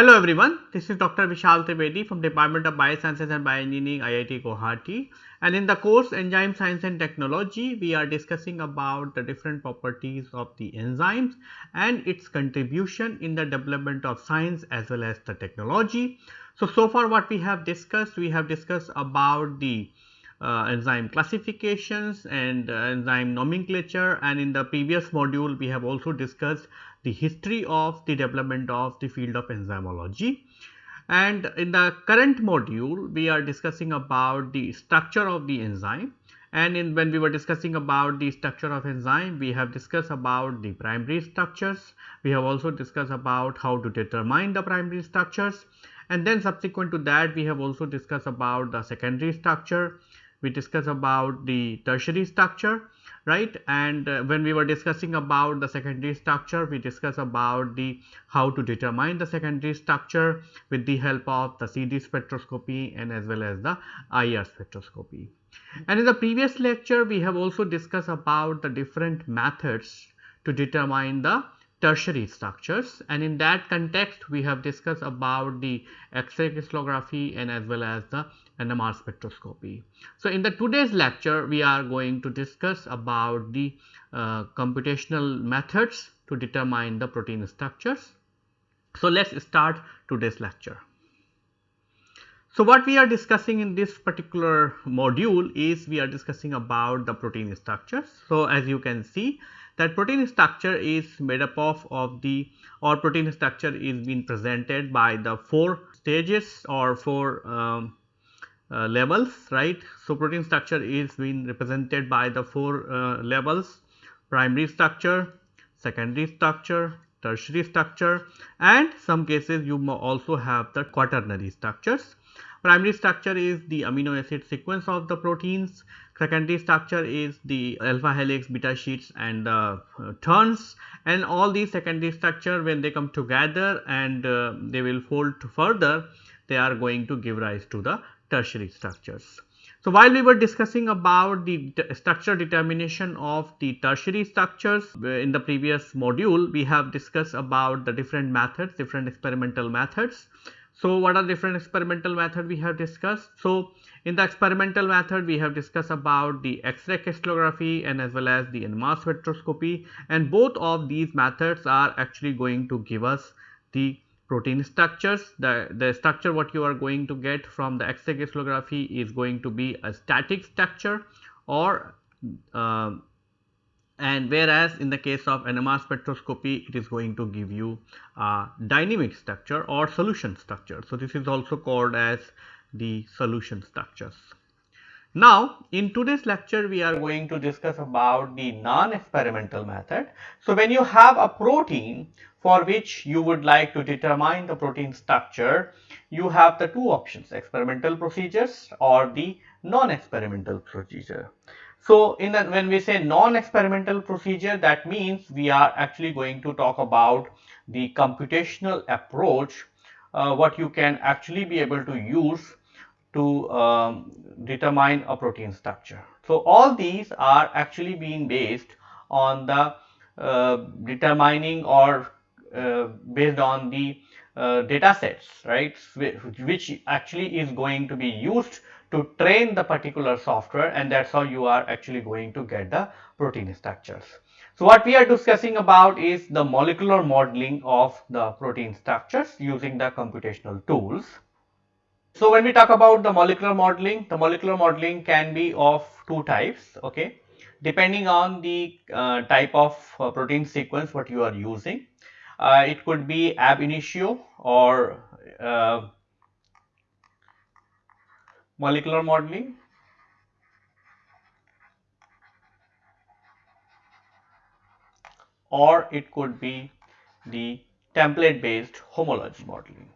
Hello everyone, this is Dr. Vishal Trivedi from Department of Biosciences and Bioengineering IIT Guwahati and in the course Enzyme Science and Technology we are discussing about the different properties of the enzymes and its contribution in the development of science as well as the technology. So, so far what we have discussed, we have discussed about the uh, enzyme classifications and uh, enzyme nomenclature and in the previous module we have also discussed the history of the development of the field of enzymology. And in the current module we are discussing about the structure of the enzyme. And in when we were discussing about the structure of enzyme we have discussed about the primary structures. We have also discussed about how to determine the primary structures. And then subsequent to that we have also discussed about the secondary structure. We discuss about the tertiary structure right and uh, when we were discussing about the secondary structure we discuss about the how to determine the secondary structure with the help of the CD spectroscopy and as well as the IR spectroscopy. And in the previous lecture we have also discussed about the different methods to determine the tertiary structures and in that context we have discussed about the X-ray crystallography and as well as the NMR spectroscopy. So, in the today's lecture we are going to discuss about the uh, computational methods to determine the protein structures. So, let us start today's lecture. So, what we are discussing in this particular module is we are discussing about the protein structures. So, as you can see that protein structure is made up of, of the or protein structure is being presented by the four stages or four um, uh, levels right. So, protein structure is being represented by the four uh, levels primary structure, secondary structure, tertiary structure and some cases you also have the quaternary structures. Primary structure is the amino acid sequence of the proteins, secondary structure is the alpha helix, beta sheets and uh, turns and all these secondary structure when they come together and uh, they will fold further they are going to give rise to the tertiary structures. So, while we were discussing about the structure determination of the tertiary structures uh, in the previous module, we have discussed about the different methods, different experimental methods. So, what are different experimental method we have discussed? So, in the experimental method we have discussed about the X-ray crystallography and as well as the NMR spectroscopy and both of these methods are actually going to give us the protein structures. The, the structure what you are going to get from the X-ray crystallography is going to be a static structure or uh, and whereas in the case of NMR spectroscopy it is going to give you a dynamic structure or solution structure. So, this is also called as the solution structures. Now, in today's lecture we are going to discuss about the non-experimental method. So, when you have a protein for which you would like to determine the protein structure, you have the two options experimental procedures or the non-experimental procedure. So, in the, when we say non-experimental procedure that means we are actually going to talk about the computational approach uh, what you can actually be able to use to um, determine a protein structure. So, all these are actually being based on the uh, determining or based on the uh, data sets right which actually is going to be used to train the particular software and that is how you are actually going to get the protein structures. So, what we are discussing about is the molecular modeling of the protein structures using the computational tools. So, when we talk about the molecular modeling, the molecular modeling can be of two types, okay, depending on the uh, type of uh, protein sequence what you are using. Uh, it could be ab initio or uh, molecular modeling. or it could be the template based homology modeling.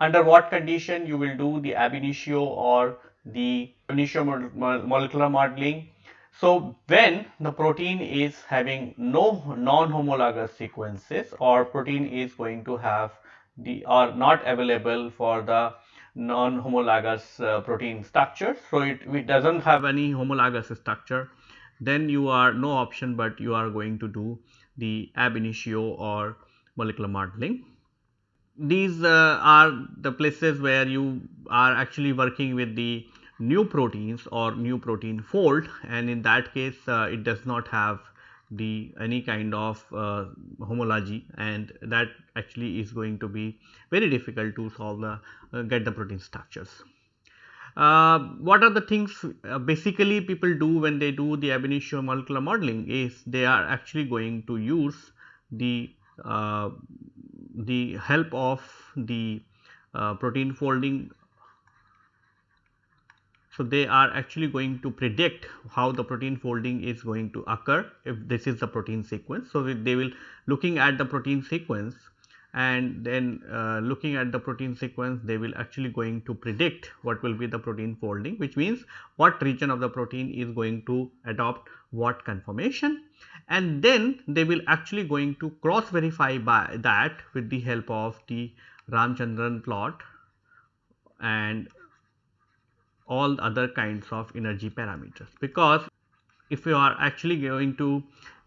under what condition you will do the ab initio or the initio molecular modeling. So, when the protein is having no non-homologous sequences or protein is going to have the or not available for the non-homologous uh, protein structure. So, it, it does not have any homologous structure then you are no option but you are going to do the ab initio or molecular modeling. These uh, are the places where you are actually working with the new proteins or new protein fold and in that case uh, it does not have the any kind of uh, homology and that actually is going to be very difficult to solve the uh, get the protein structures. Uh, what are the things uh, basically people do when they do the ab initio molecular modeling is they are actually going to use the uh, the help of the protein folding so, they are actually going to predict how the protein folding is going to occur if this is the protein sequence. So, they will looking at the protein sequence and then uh, looking at the protein sequence they will actually going to predict what will be the protein folding which means what region of the protein is going to adopt what conformation and then they will actually going to cross verify by that with the help of the Ramachandran plot and all other kinds of energy parameters. Because if you are actually going to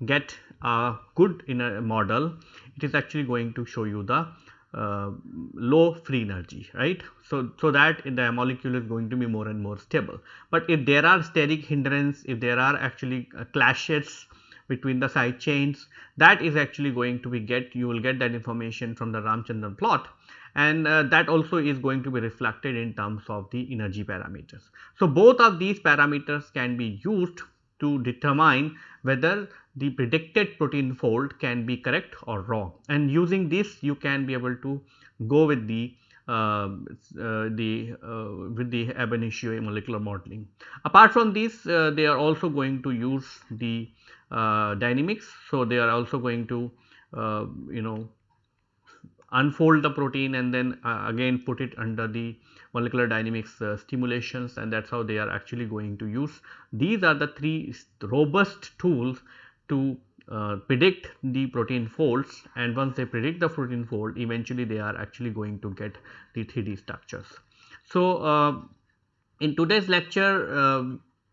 get a good inner model it is actually going to show you the uh, low free energy right? So so that the molecule is going to be more and more stable. But if there are steric hindrance if there are actually uh, clashes between the side chains that is actually going to be get you will get that information from the Ramachandran plot and uh, that also is going to be reflected in terms of the energy parameters. So, both of these parameters can be used to determine whether the predicted protein fold can be correct or wrong and using this you can be able to go with the uh, uh, the uh, with the ab initio molecular modeling. Apart from this uh, they are also going to use the uh, dynamics. So, they are also going to uh, you know unfold the protein and then uh, again put it under the molecular dynamics uh, stimulations and that is how they are actually going to use. These are the three robust tools to uh, predict the protein folds and once they predict the protein fold eventually they are actually going to get the 3D structures. So, uh, in today's lecture uh,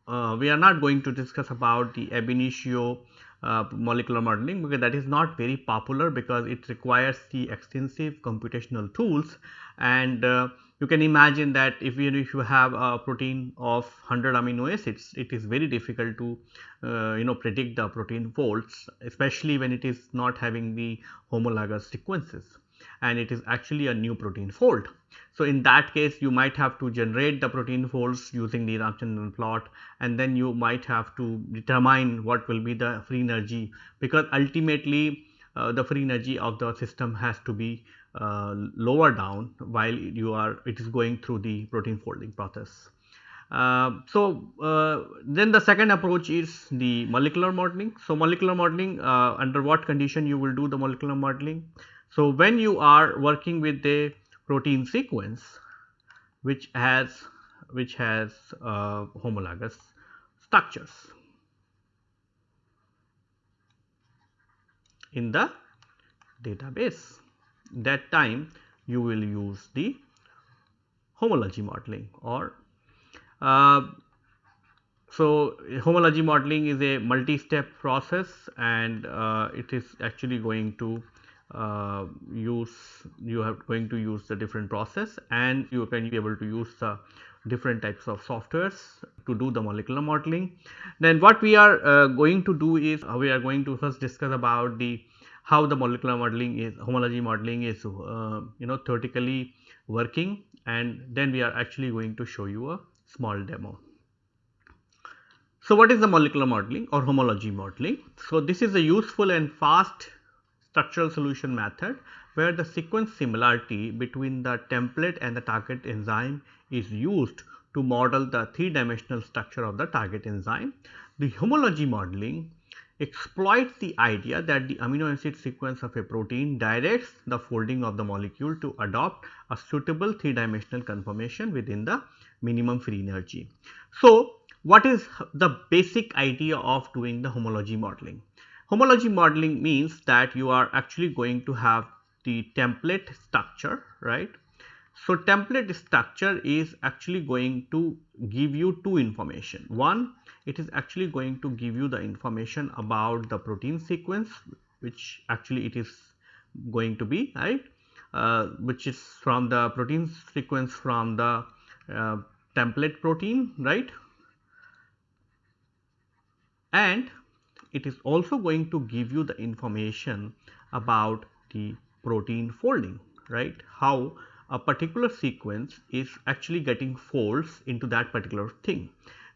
uh, we are not going to discuss about the ab initio uh, molecular modeling because that is not very popular because it requires the extensive computational tools. And uh, you can imagine that if you, if you have a protein of 100 amino acids it is very difficult to uh, you know predict the protein folds especially when it is not having the homologous sequences and it is actually a new protein fold. So, in that case you might have to generate the protein folds using the Ramachandran plot and then you might have to determine what will be the free energy because ultimately uh, the free energy of the system has to be uh, lower down while you are it is going through the protein folding process. Uh, so, uh, then the second approach is the molecular modeling. So, molecular modeling uh, under what condition you will do the molecular modeling? So, when you are working with a protein sequence which has which has uh, homologous structures in the database that time you will use the homology modeling or uh, so homology modeling is a multi-step process and uh, it is actually going to uh, use you are going to use the different process and you can be able to use the different types of softwares to do the molecular modeling. Then what we are uh, going to do is uh, we are going to first discuss about the how the molecular modeling is homology modeling is uh, you know theoretically working and then we are actually going to show you a small demo. So, what is the molecular modeling or homology modeling? So, this is a useful and fast structural solution method where the sequence similarity between the template and the target enzyme is used to model the three dimensional structure of the target enzyme. The homology modeling exploits the idea that the amino acid sequence of a protein directs the folding of the molecule to adopt a suitable three dimensional conformation within the minimum free energy. So, what is the basic idea of doing the homology modeling? Homology modeling means that you are actually going to have the template structure, right. So, template structure is actually going to give you two information. One, it is actually going to give you the information about the protein sequence which actually it is going to be right uh, which is from the protein sequence from the uh, template protein right and it is also going to give you the information about the protein folding right how a particular sequence is actually getting folds into that particular thing.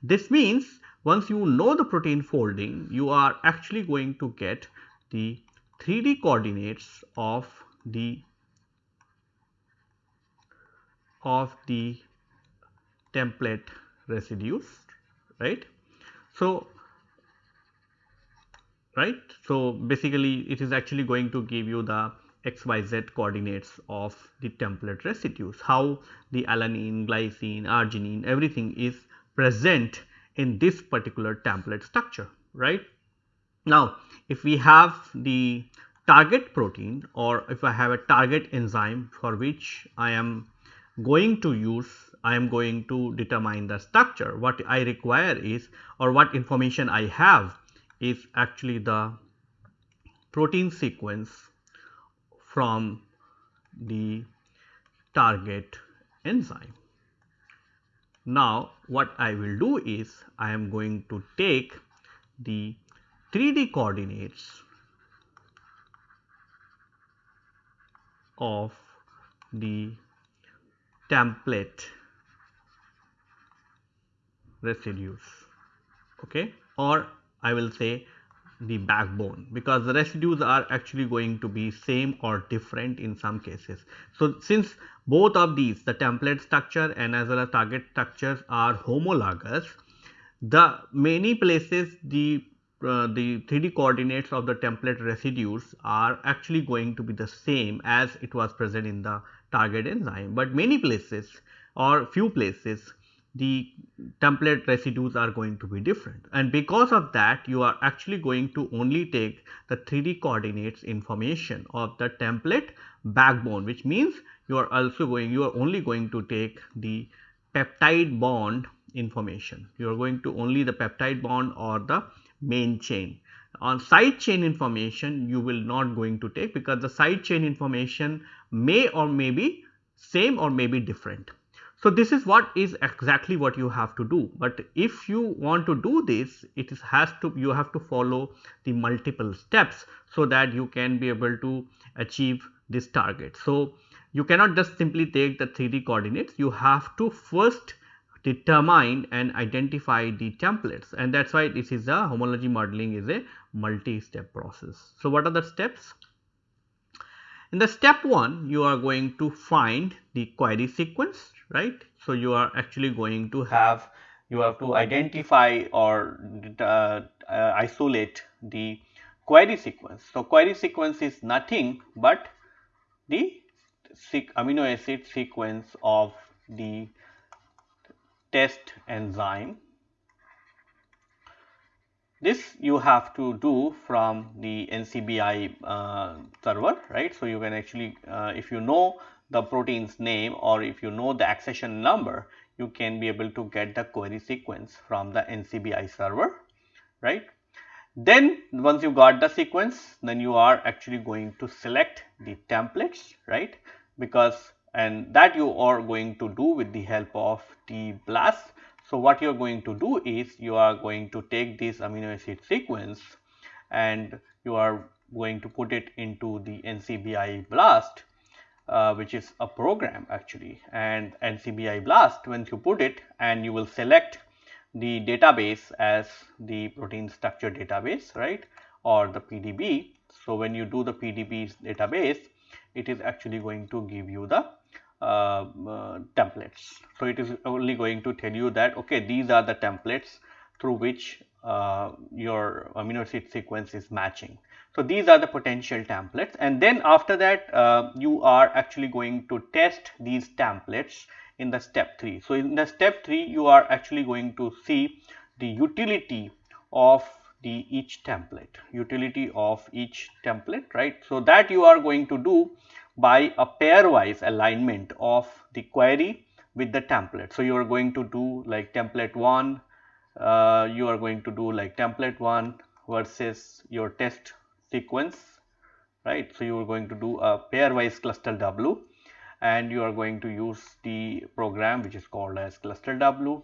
This means once you know the protein folding you are actually going to get the 3D coordinates of the of the template residues right. So, right. So, basically it is actually going to give you the xyz coordinates of the template residues, how the alanine, glycine, arginine everything is present in this particular template structure right. Now, if we have the target protein or if I have a target enzyme for which I am going to use I am going to determine the structure what I require is or what information I have is actually the protein sequence from the target enzyme. Now, what I will do is I am going to take the 3D coordinates of the template residues okay or I will say the backbone because the residues are actually going to be same or different in some cases. So, since both of these the template structure and as well as target structures are homologous, the many places the uh, the 3D coordinates of the template residues are actually going to be the same as it was present in the target enzyme, but many places or few places the template residues are going to be different. And because of that you are actually going to only take the 3D coordinates information of the template backbone which means you are also going you are only going to take the peptide bond information. You are going to only the peptide bond or the main chain. On side chain information you will not going to take because the side chain information may or may be same or may be different so, this is what is exactly what you have to do, but if you want to do this it is has to you have to follow the multiple steps so that you can be able to achieve this target. So, you cannot just simply take the 3D coordinates you have to first determine and identify the templates and that is why this is a homology modeling is a multi-step process. So, what are the steps? In the step 1 you are going to find the query sequence right. So, you are actually going to have you have to identify or uh, uh, isolate the query sequence. So, query sequence is nothing but the amino acid sequence of the test enzyme. This you have to do from the NCBI uh, server, right. So, you can actually uh, if you know the protein's name or if you know the accession number, you can be able to get the query sequence from the NCBI server, right. Then once you got the sequence, then you are actually going to select the templates, right, because and that you are going to do with the help of the BLAST. So, what you are going to do is you are going to take this amino acid sequence and you are going to put it into the NCBI BLAST uh, which is a program actually and NCBI BLAST once you put it and you will select the database as the protein structure database right or the PDB. So, when you do the PDB database it is actually going to give you the uh, uh, templates. So, it is only going to tell you that okay these are the templates through which uh, your amino acid sequence is matching. So, these are the potential templates and then after that uh, you are actually going to test these templates in the step 3. So, in the step 3 you are actually going to see the utility of the each template, utility of each template right. So, that you are going to do by a pairwise alignment of the query with the template. So, you are going to do like template 1, uh, you are going to do like template 1 versus your test sequence right. So, you are going to do a pairwise Clustal W and you are going to use the program which is called as Clustal W.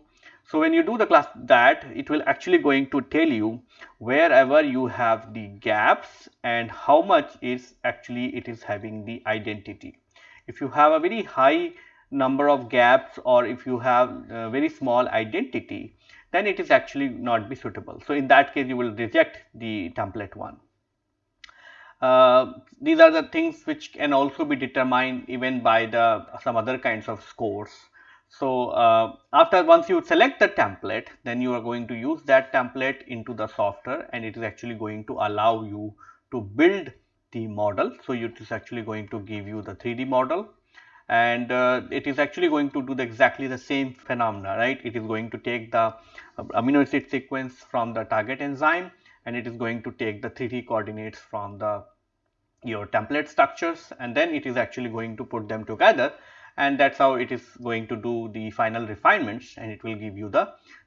So, when you do the class that it will actually going to tell you wherever you have the gaps and how much is actually it is having the identity. If you have a very high number of gaps or if you have very small identity then it is actually not be suitable. So, in that case you will reject the template one. Uh, these are the things which can also be determined even by the some other kinds of scores. So, uh, after once you select the template then you are going to use that template into the software and it is actually going to allow you to build the model. So, it is actually going to give you the 3D model and uh, it is actually going to do the exactly the same phenomena right it is going to take the uh, amino acid sequence from the target enzyme and it is going to take the 3d coordinates from the your template structures and then it is actually going to put them together and that's how it is going to do the final refinements and it will give you the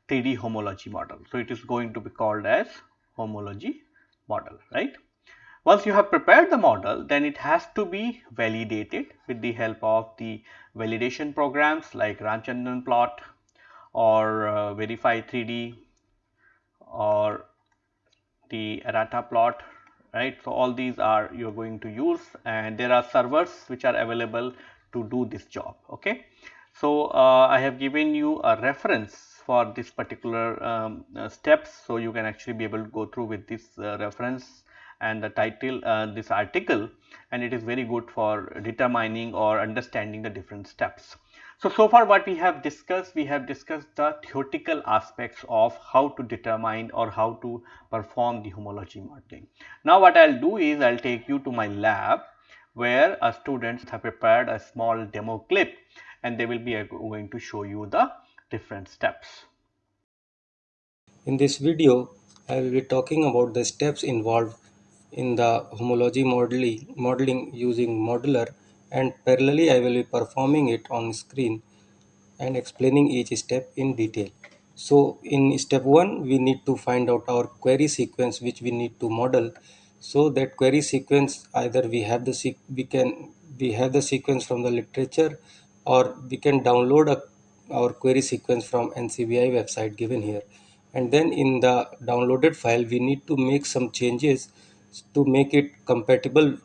3d homology model. So it is going to be called as homology model right? Once you have prepared the model, then it has to be validated with the help of the validation programs like Ramachandran plot or uh, Verify 3D or the Errata plot, right. So, all these are you are going to use and there are servers which are available to do this job. Okay. So, uh, I have given you a reference for this particular um, uh, steps. So, you can actually be able to go through with this uh, reference and the title uh, this article and it is very good for determining or understanding the different steps. So, so far what we have discussed, we have discussed the theoretical aspects of how to determine or how to perform the homology modeling. Now, what I will do is I will take you to my lab where a students have prepared a small demo clip and they will be uh, going to show you the different steps. In this video, I will be talking about the steps involved in the homology modeling, modeling using Modeller and parallelly I will be performing it on screen and explaining each step in detail. So in step 1 we need to find out our query sequence which we need to model. So that query sequence either we have the we can we have the sequence from the literature or we can download a, our query sequence from NCBI website given here and then in the downloaded file we need to make some changes to make it compatible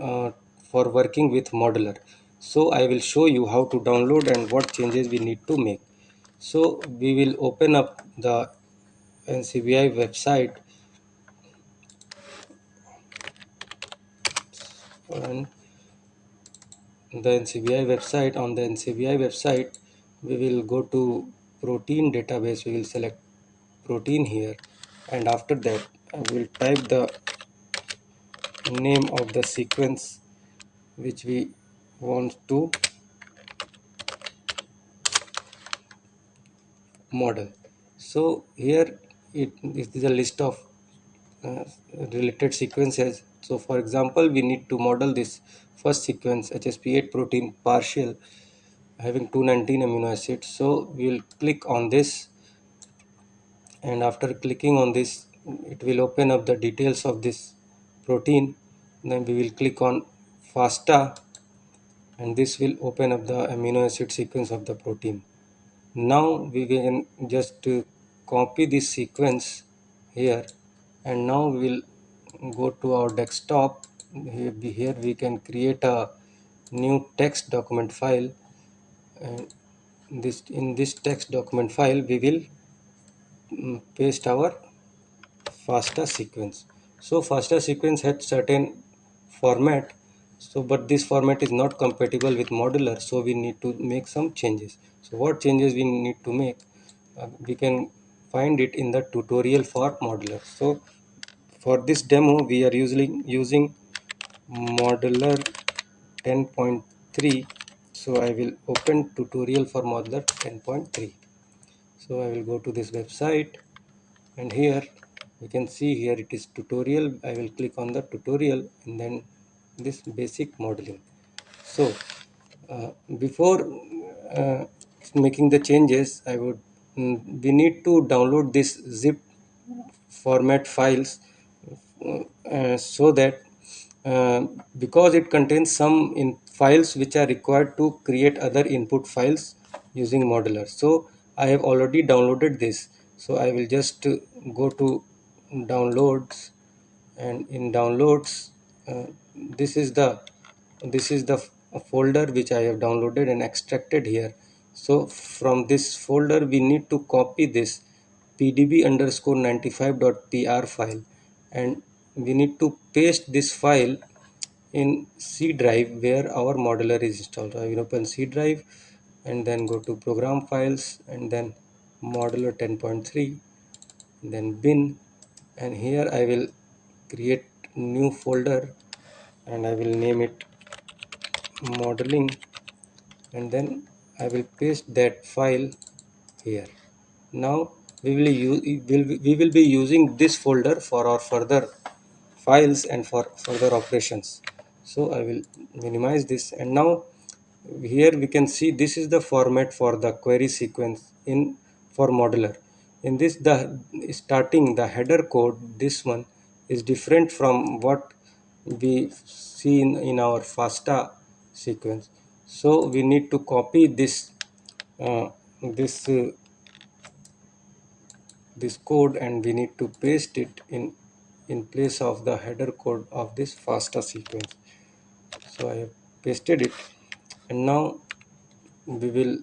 uh, for working with modeler. So I will show you how to download and what changes we need to make. So we will open up the NCBI website. And the NCBI website. On the NCBI website we will go to protein database. We will select protein here. And after that I will type the name of the sequence which we want to model. So here it is a list of uh, related sequences. So for example we need to model this first sequence hsp8 protein partial having 219 amino acids. So we will click on this and after clicking on this it will open up the details of this protein. Then we will click on FASTA and this will open up the amino acid sequence of the protein. Now we can just copy this sequence here and now we will go to our desktop here we can create a new text document file and this in this text document file we will mm, paste our FASTA sequence. So FASTA sequence had certain format so but this format is not compatible with Modeller so we need to make some changes. So what changes we need to make uh, we can find it in the tutorial for Modeller. So for this demo we are using using Modeller 10.3 so I will open tutorial for Modeller 10.3 so I will go to this website and here you can see here it is tutorial I will click on the tutorial and then this basic modeling. So uh, before uh, making the changes I would mm, we need to download this zip format files uh, so that uh, because it contains some in files which are required to create other input files using Modeller so i have already downloaded this. So i will just go to downloads and in downloads uh, this is the this is the folder which i have downloaded and extracted here. So from this folder we need to copy this pdb underscore 95.pr file. And we need to paste this file in C drive where our Modeller is installed. I will open C drive and then go to program files and then Modeller 10.3 then bin. And here I will create new folder and I will name it modeling and then I will paste that file here. Now we will use we will be using this folder for our further files and for further operations. So I will minimize this and now here we can see this is the format for the query sequence in for Modeller in this the starting the header code this one is different from what we see in, in our FASTA sequence. So we need to copy this uh, this uh, this code and we need to paste it in in place of the header code of this FASTA sequence. So I have pasted it and now we will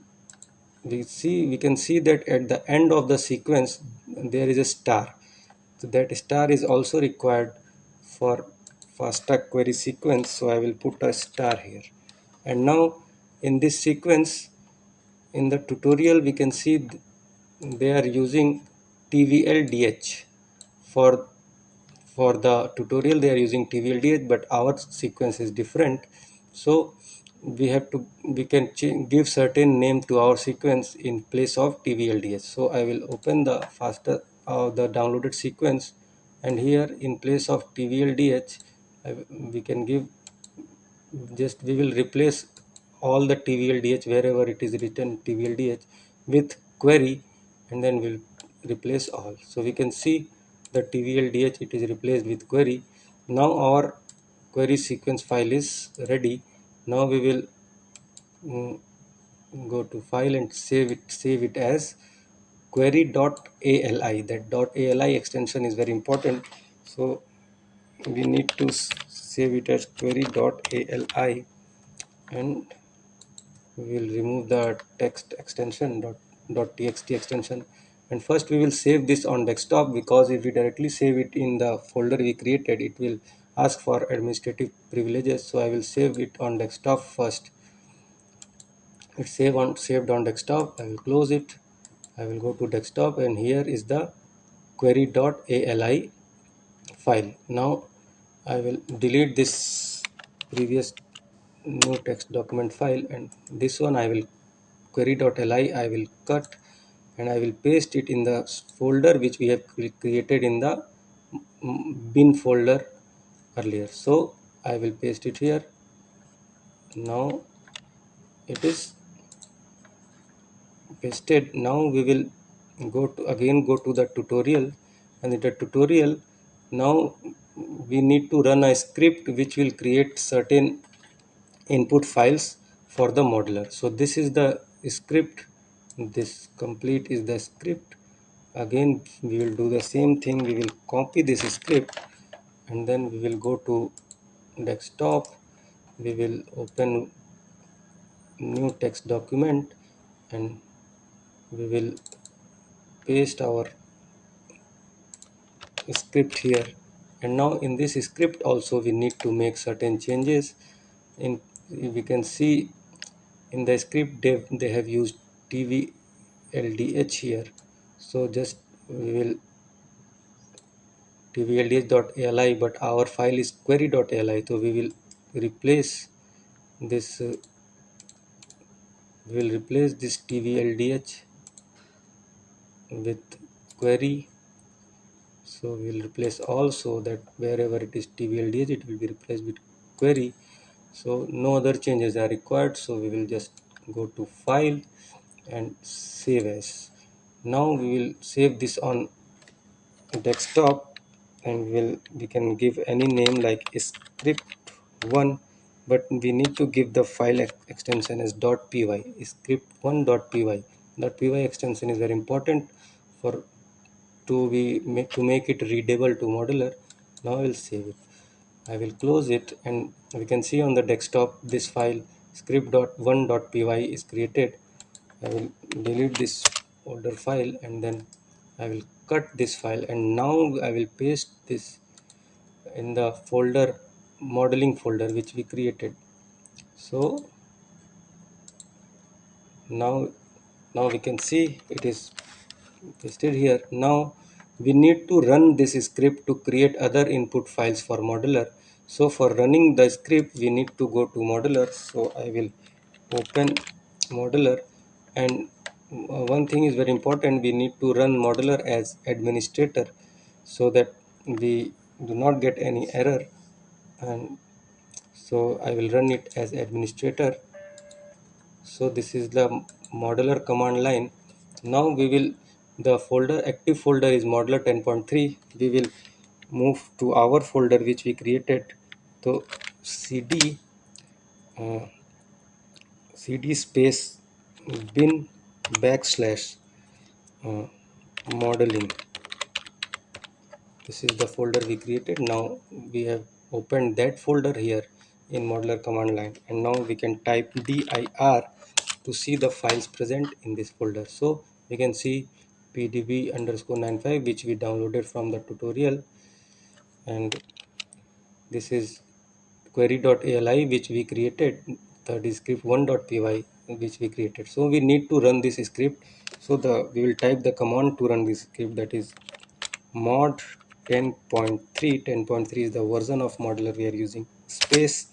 we see we can see that at the end of the sequence there is a star. So that star is also required for FASTA query sequence so I will put a star here. And now in this sequence in the tutorial we can see they are using TVLDH for for the tutorial they are using TVLDH but our sequence is different. So we have to we can give certain name to our sequence in place of TVLDH so I will open the FASTA uh, the downloaded sequence and here in place of TVLDH we can give just we will replace all the TVLDH wherever it is written TVLDH with query and then we'll replace all. So we can see the TVLDH it is replaced with query. Now our query sequence file is ready. Now we will um, go to file and save it save it as query.ali that .ali extension is very important. So we need to save it as query.ali and we will remove the text extension dot, dot txt extension. And first we will save this on desktop because if we directly save it in the folder we created it will ask for administrative privileges. So I will save it on desktop first. It's save on saved on desktop. I will close it. I will go to desktop and here is the query.ali file. Now I will delete this previous new text document file and this one I will query.li I will cut and I will paste it in the folder which we have created in the bin folder earlier. So I will paste it here. Now it is pasted. Now we will go to again go to the tutorial and in the tutorial now we need to run a script which will create certain input files for the Modeller so this is the script. This complete is the script. Again we will do the same thing. We will copy this script and then we will go to desktop. We will open new text document and we will paste our script here and now in this script also we need to make certain changes. In we can see in the script they, they have used tv ldh here. So just we will tvldh.ali but our file is query.ali so we will replace this uh, we will replace this tvldh with query so we will replace also that wherever it is tvldh it will be replaced with query. So no other changes are required. So we will just go to file and save as. Now we will save this on desktop and we'll we can give any name like script1 but we need to give the file ex extension as .py script1.py .py extension is very important for to be to make it readable to Modeller now I will save it. I will close it and we can see on the desktop this file script.1.py is created. I will delete this older file and then I will cut this file and now I will paste this in the folder modeling folder which we created. So now now we can see it is pasted here. Now we need to run this script to create other input files for Modeller so for running the script we need to go to Modeller so I will open Modeller and uh, one thing is very important. We need to run Modeller as administrator so that we do not get any error. And so I will run it as administrator. So this is the Modeller command line. Now we will the folder active folder is Modeller 10.3 we will move to our folder which we created. So cd uh, cd space bin backslash uh, modeling. This is the folder we created. Now we have opened that folder here in Modeller command line. And now we can type dir to see the files present in this folder. So we can see pdb underscore 95 which we downloaded from the tutorial. And this is query.ali which we created the script 1.py which we created. So we need to run this script. So the we will type the command to run this script that is mod 10.3 10.3 is the version of Modeller we are using. Space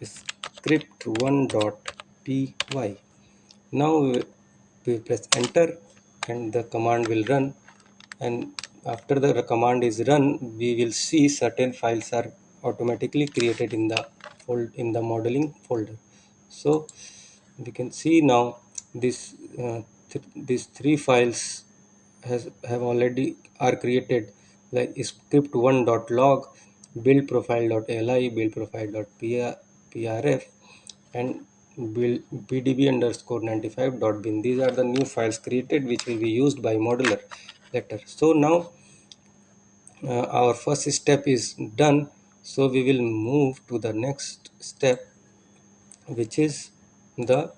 script1.py now we press enter and the command will run. And after the command is run we will see certain files are automatically created in the fold in the modeling folder. So we can see now this uh, th these three files has have already are created like script1.log build profile.li build and pdb underscore 95 dot bin. These are the new files created which will be used by Modeller later so now uh, our first step is done. So we will move to the next step which is the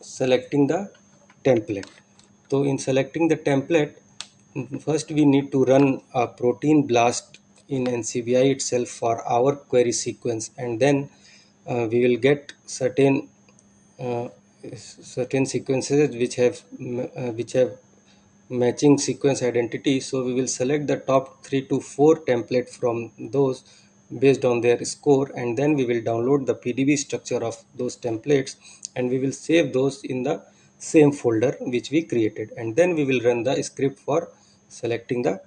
selecting the template. So in selecting the template first we need to run a protein blast in NCBI itself for our query sequence and then we will get certain uh, certain sequences which have uh, which have matching sequence identity. So we will select the top three to four template from those based on their score and then we will download the pdb structure of those templates and we will save those in the same folder which we created. And then we will run the script for selecting the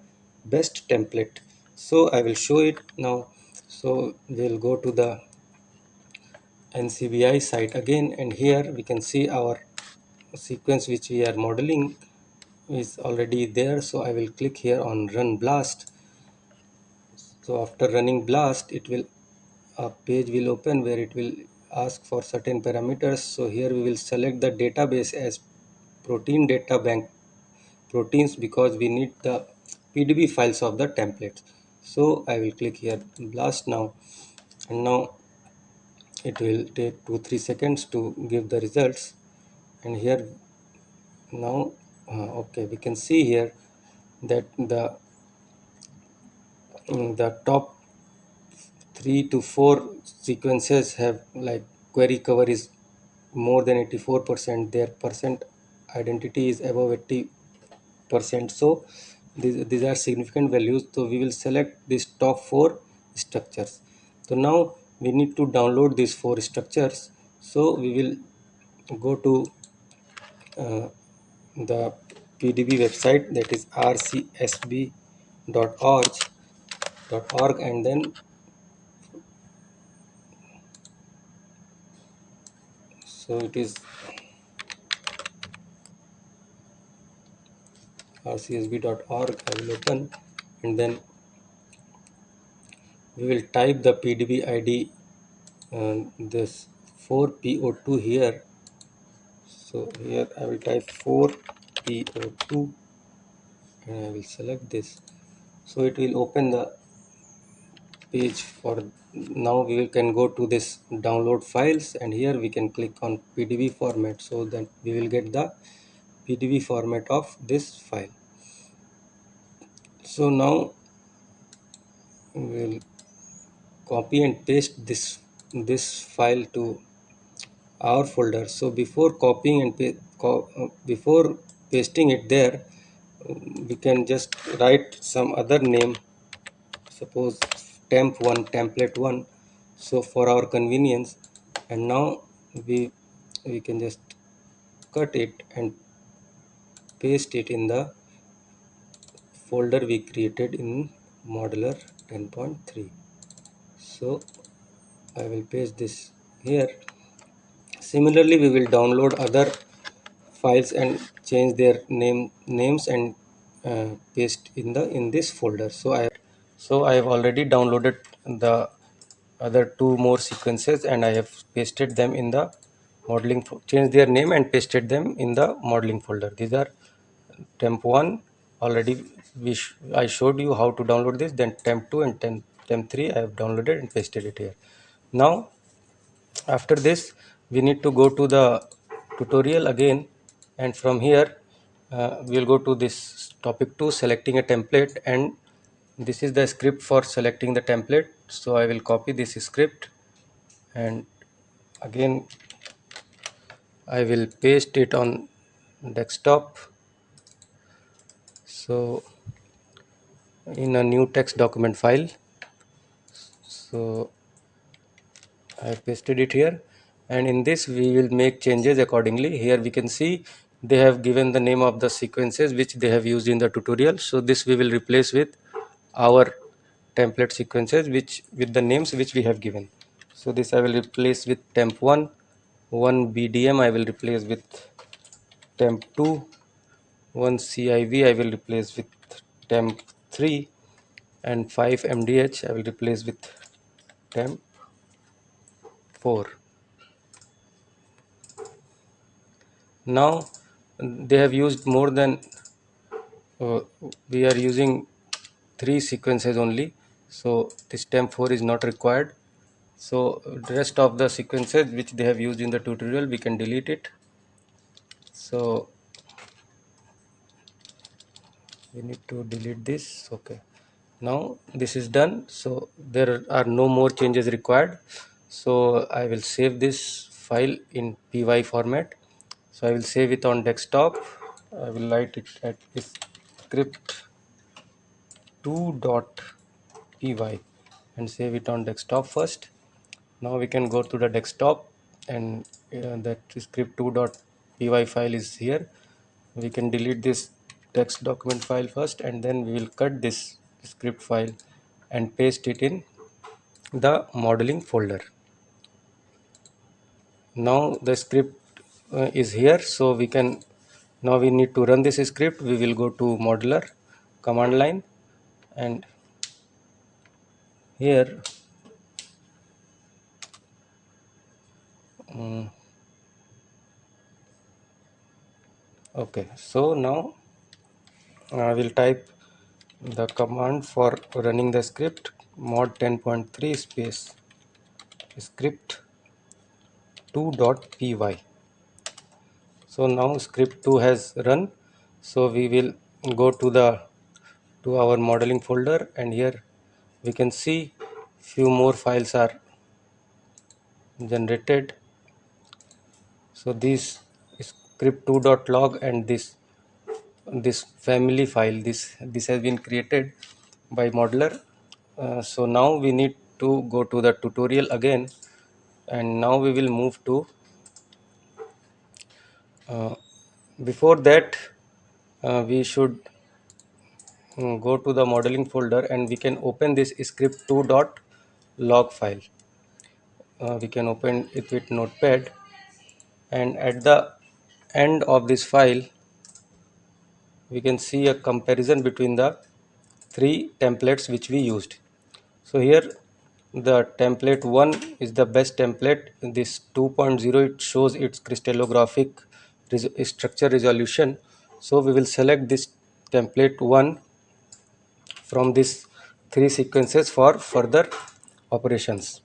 best template. So i will show it now. So we'll go to the ncbi site again and here we can see our sequence which we are modeling is already there. So I will click here on run blast. So after running blast it will a page will open where it will ask for certain parameters. So here we will select the database as protein data bank proteins because we need the pdb files of the templates. So I will click here blast now. And now it will take 2-3 seconds to give the results. And here now uh, okay we can see here that the mm, the top three to four sequences have like query cover is more than 84 percent. Their percent identity is above 80 percent. So these, these are significant values. So we will select these top four structures. So now we need to download these four structures. So we will go to uh, the PDB website that is rcsb.org .org and then so it is rcsb.org I will open and then we will type the PDB ID uh, this 4PO2 here. So here I will type 4PO2 and I will select this. So it will open the page for now. We can go to this download files and here we can click on pdb format so that we will get the pdb format of this file. So now we will copy and paste this this file to our folder. So before copying and co uh, before pasting it there we can just write some other name. Suppose temp1 template1 so for our convenience and now we we can just cut it and paste it in the folder we created in Modeller 10.3 so I will paste this here. Similarly we will download other files and change their name names and uh, paste in the in this folder. So I so I have already downloaded the other two more sequences and I have pasted them in the modeling change their name and pasted them in the modeling folder. These are temp1 already we sh I showed you how to download this then temp2 and temp, temp3 I have downloaded and pasted it here. Now after this we need to go to the tutorial again. And from here uh, we'll go to this topic 2 selecting a template. And this is the script for selecting the template. So I will copy this script. And again I will paste it on desktop. So in a new text document file so I have pasted it here. And in this we will make changes accordingly. Here we can see they have given the name of the sequences which they have used in the tutorial. So this we will replace with our template sequences which with the names which we have given. So this I will replace with temp1 one BDM I will replace with temp2 one CIV I will replace with temp3 and 5 MDH I will replace with temp 4 now they have used more than uh, we are using three sequences only. So this temp 4 is not required. So the rest of the sequences which they have used in the tutorial we can delete it. So we need to delete this. Okay now this is done. So there are no more changes required. So I will save this file in py format. So I will save it on desktop. I will write it at this script 2.py and save it on desktop first. Now we can go to the desktop and uh, that script 2.py file is here. We can delete this text document file first and then we will cut this script file and paste it in the modeling folder. Now the script uh, is here so we can now we need to run this script. We will go to Modeller command line and here um, okay so now I will type the command for running the script mod 10.3 space script 2.py so now script 2 has run. So we will go to the to our modeling folder and here we can see few more files are generated. So this script2.log and this this family file this this has been created by Modeller. Uh, so now we need to go to the tutorial again. And now we will move to uh, before that uh, we should um, go to the modeling folder and we can open this script2.log file. Uh, we can open it with notepad. And at the end of this file we can see a comparison between the three templates which we used. So here the template 1 is the best template. This 2.0 it shows its crystallographic res structure resolution. So we will select this template 1 from these three sequences for further operations.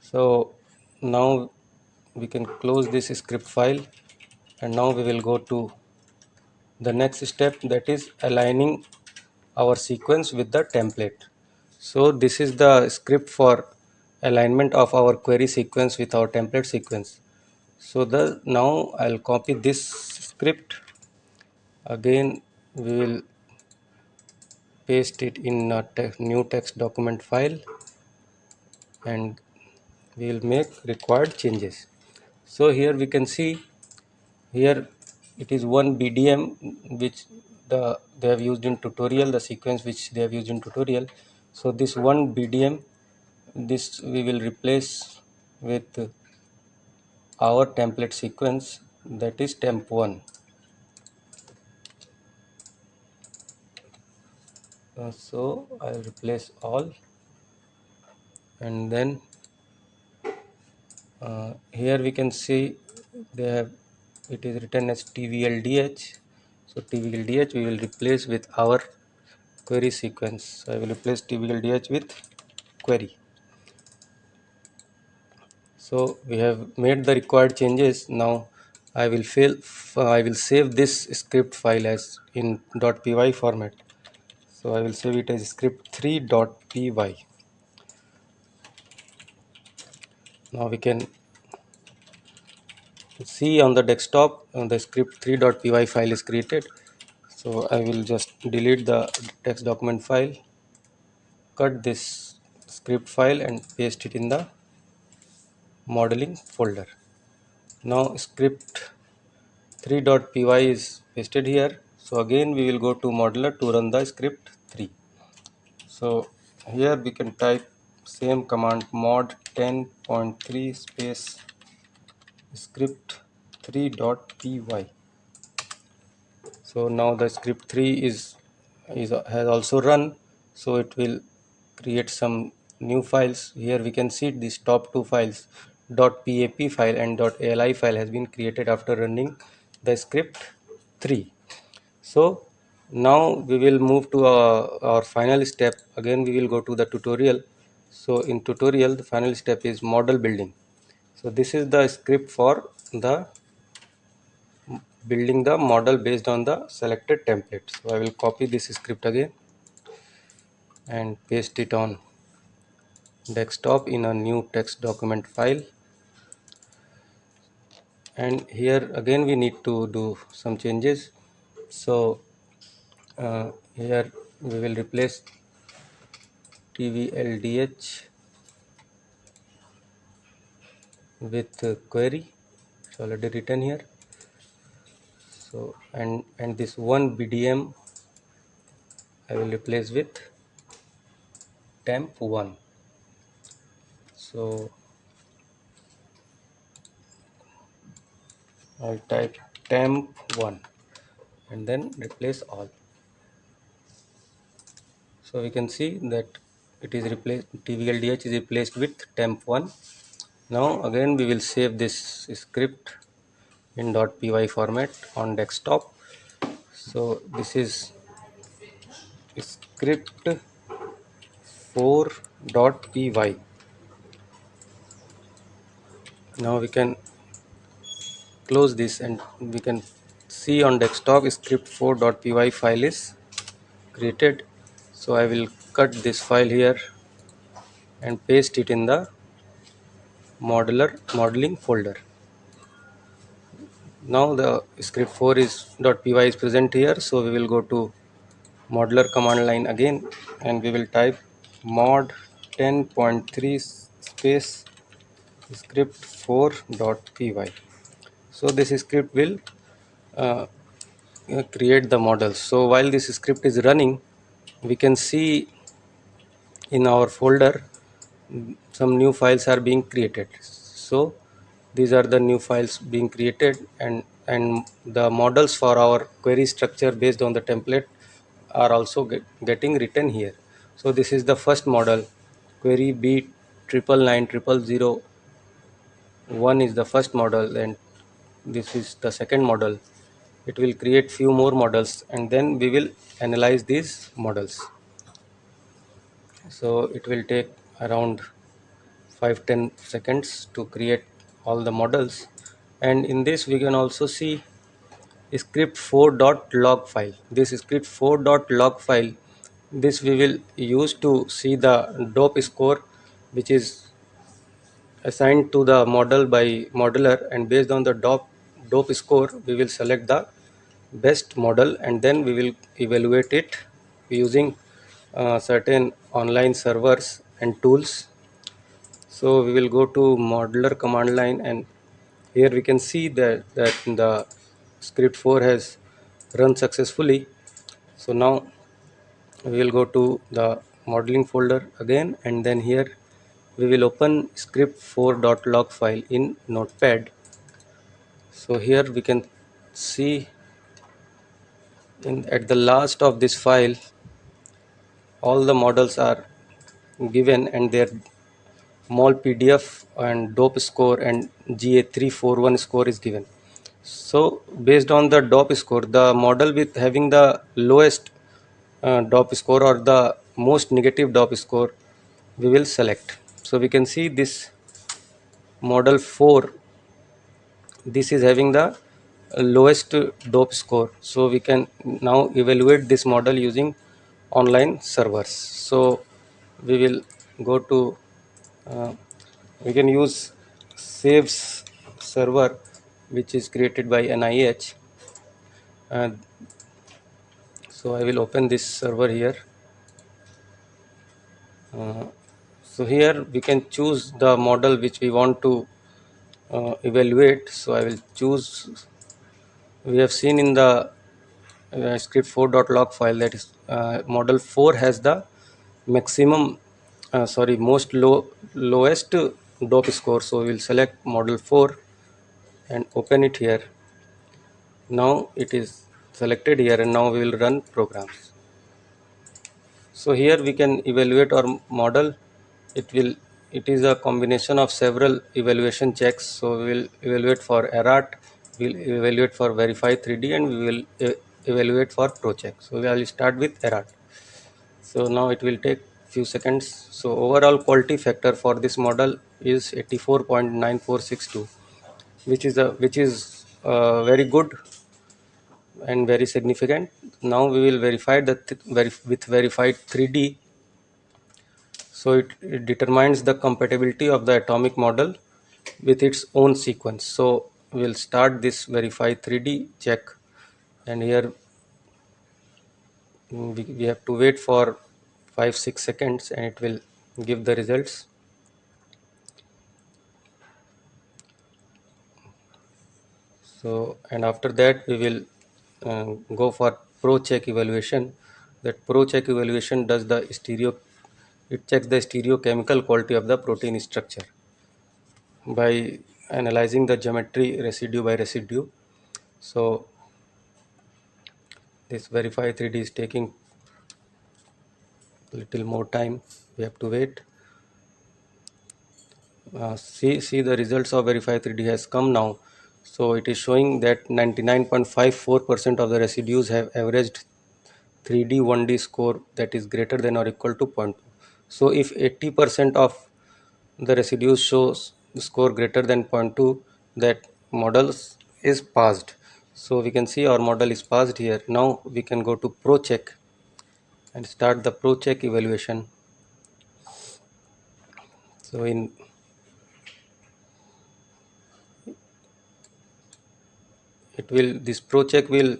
So now we can close this script file and now we will go to the next step that is aligning our sequence with the template. So this is the script for alignment of our query sequence with our template sequence. So the now I'll copy this script. Again we will paste it in a te new text document file and we will make required changes. So here we can see here it is one BDM which the they have used in tutorial the sequence which they have used in tutorial. So this one BDM this we will replace with our template sequence that is temp1 uh, so I'll replace all. And then uh, here we can see they have it is written as tvldh so tvldh we will replace with our query sequence. So I will replace tvldh with query. So we have made the required changes. Now I will fail I will save this script file as in .py format. So I will save it as script3.py now we can see on the desktop the script3.py file is created. So I will just delete the text document file cut this script file and paste it in the modeling folder. Now script 3.py is pasted here. So again we will go to Modeller to run the script 3 so here we can type same command mod 10.3 space script 3.py so now the script 3 is is has also run. So it will create some new files. Here we can see these top two files dot .pap file and .ali file has been created after running the script 3 so now we will move to our, our final step. Again we will go to the tutorial. So in tutorial the final step is model building so this is the script for the building the model based on the selected template so I will copy this script again and paste it on desktop in a new text document file. And here again we need to do some changes. So uh, here we will replace tvldh with uh, query. It's already written here. So and and this one bdm i will replace with temp1 so I'll type temp1 and then replace all. So we can see that it is replaced tvldh is replaced with temp1 now again we will save this script in .py format on desktop. So this is script 4.py now we can close this and we can see on desktop script 4.py file is created. So I will cut this file here and paste it in the Modeller modeling folder. Now the script 4 is .py is present here so we will go to Modeller command line again and we will type mod 10.3 space script 4.py so this script will uh, create the model. So while this script is running we can see in our folder some new files are being created. So these are the new files being created and and the models for our query structure based on the template are also get, getting written here. So this is the first model. Query b triple nine triple zero one is the first model and this is the second model. It will create few more models and then we will analyze these models. So it will take around 5 10 seconds to create all the models. And in this we can also see script 4.log file. This script 4.log file this we will use to see the dope score which is assigned to the model by Modeller. And based on the dope dope score we will select the best model and then we will evaluate it using uh, certain online servers and tools so we will go to Modeller command line and here we can see that, that the script 4 has run successfully. So now we will go to the modeling folder again and then here we will open script 4.log file in notepad. So here we can see in at the last of this file all the models are given and their mol pdf and dope score and ga341 score is given. So based on the dope score the model with having the lowest uh, dope score or the most negative dope score we will select. So we can see this model 4 this is having the lowest dope score. So we can now evaluate this model using online servers. So we will go to uh, we can use SAVES server which is created by NIH uh, so I will open this server here. Uh, so here we can choose the model which we want to uh, evaluate. So I will choose we have seen in the uh, script 4.log file that is uh, model 4 has the maximum uh, sorry most low lowest dope score so we will select model 4 and open it here. Now it is selected here and now we will run programs. So here we can evaluate our model. It will it is a combination of several evaluation checks. So we will evaluate for errat we'll evaluate for verify 3d and we will e evaluate for procheck so we will start with errat so now it will take few seconds. So overall quality factor for this model is 84.9462 which is a which is uh, very good and very significant. Now we will verify verif with verified 3d so it, it determines the compatibility of the atomic model with its own sequence. So we'll start this verify 3d check. And here we, we have to wait for 5 6 seconds and it will give the results. So and after that we will uh, go for pro check evaluation. That pro check evaluation does the stereo it checks the stereochemical quality of the protein structure by analyzing the geometry residue by residue. So this verify 3d is taking little more time. We have to wait. Uh, see see the results of verify 3d has come now. So it is showing that 99.54 percent of the residues have averaged 3d 1d score that is greater than or equal to 0.2 so if 80 percent of the residues shows score greater than 0.2 that models is passed. So we can see our model is passed here. Now we can go to pro check and start the pro check evaluation. So in it will this pro check will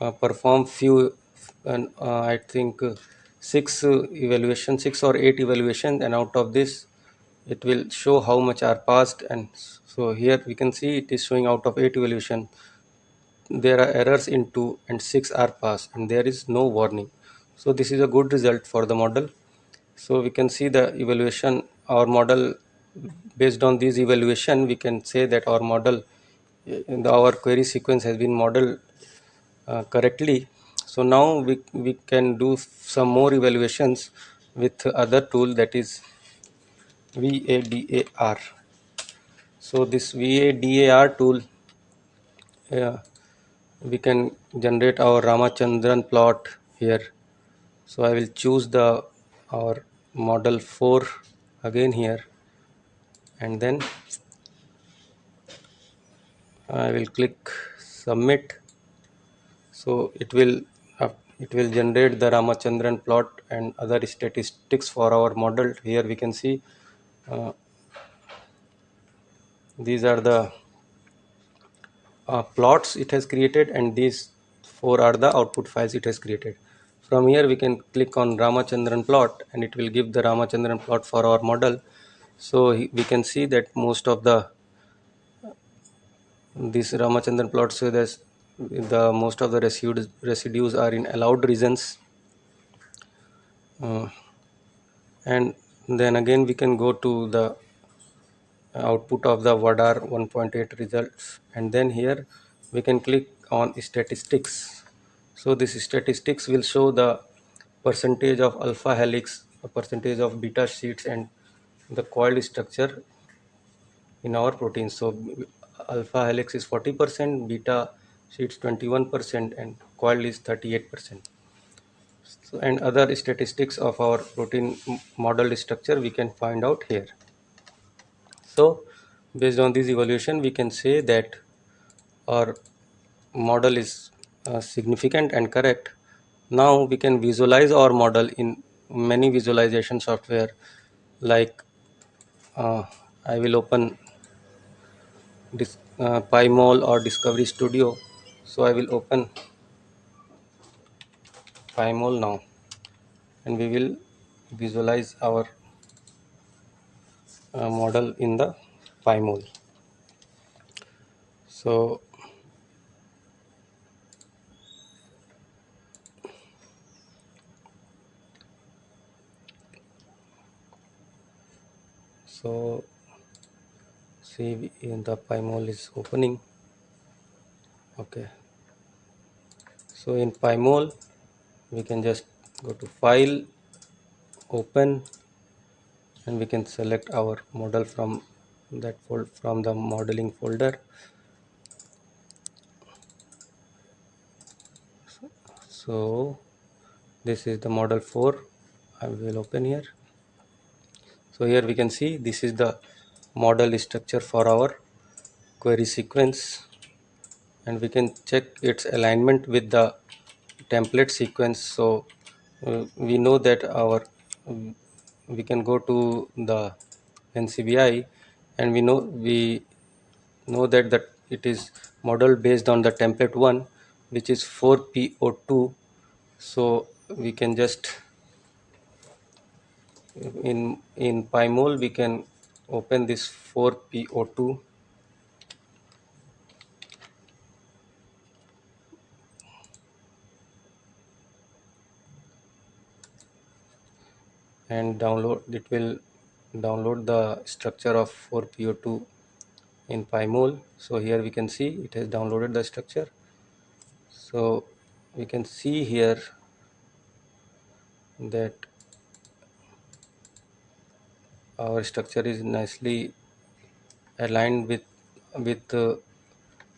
uh, perform few and uh, i think uh, six uh, evaluation six or eight evaluation and out of this it will show how much are passed and so here we can see it is showing out of eight evaluation. There are errors in two and six are passed and there is no warning so this is a good result for the model. So we can see the evaluation. Our model based on this evaluation we can say that our model the, our query sequence has been modeled uh, correctly. So now we, we can do some more evaluations with other tool that is VADAR so this VADAR tool uh, we can generate our Ramachandran plot here so I will choose the our model 4 again here. And then I will click submit. So it will uh, it will generate the Ramachandran plot and other statistics for our model. Here we can see uh, these are the uh, plots it has created and these four are the output files it has created from here we can click on Ramachandran plot and it will give the Ramachandran plot for our model. So we can see that most of the this Ramachandran plot so that the most of the residues residues are in allowed regions. Uh, and then again we can go to the output of the VADAR 1.8 results. And then here we can click on statistics so this statistics will show the percentage of alpha helix percentage of beta sheets and the coiled structure in our protein so alpha helix is 40 percent beta sheets 21 percent and coiled is 38 percent. So, and other statistics of our protein model structure we can find out here. So based on this evaluation we can say that our model is uh, significant and correct. Now we can visualize our model in many visualization software like uh, I will open this uh, PyMol or Discovery Studio. So I will open PyMol now and we will visualize our uh, model in the PyMol. So so see in the PyMol is opening. Okay. So in PyMol we can just go to file open and we can select our model from that fold from the modeling folder. So this is the model 4 I will open here so here we can see this is the model structure for our query sequence. And we can check its alignment with the template sequence. So uh, we know that our um, we can go to the NCBI and we know we know that that it is modeled based on the template one which is 4PO2 so we can just in in PyMol we can open this 4PO2 and download it will download the structure of 4PO2 in PyMol. So here we can see it has downloaded the structure. So we can see here that our structure is nicely aligned with with uh,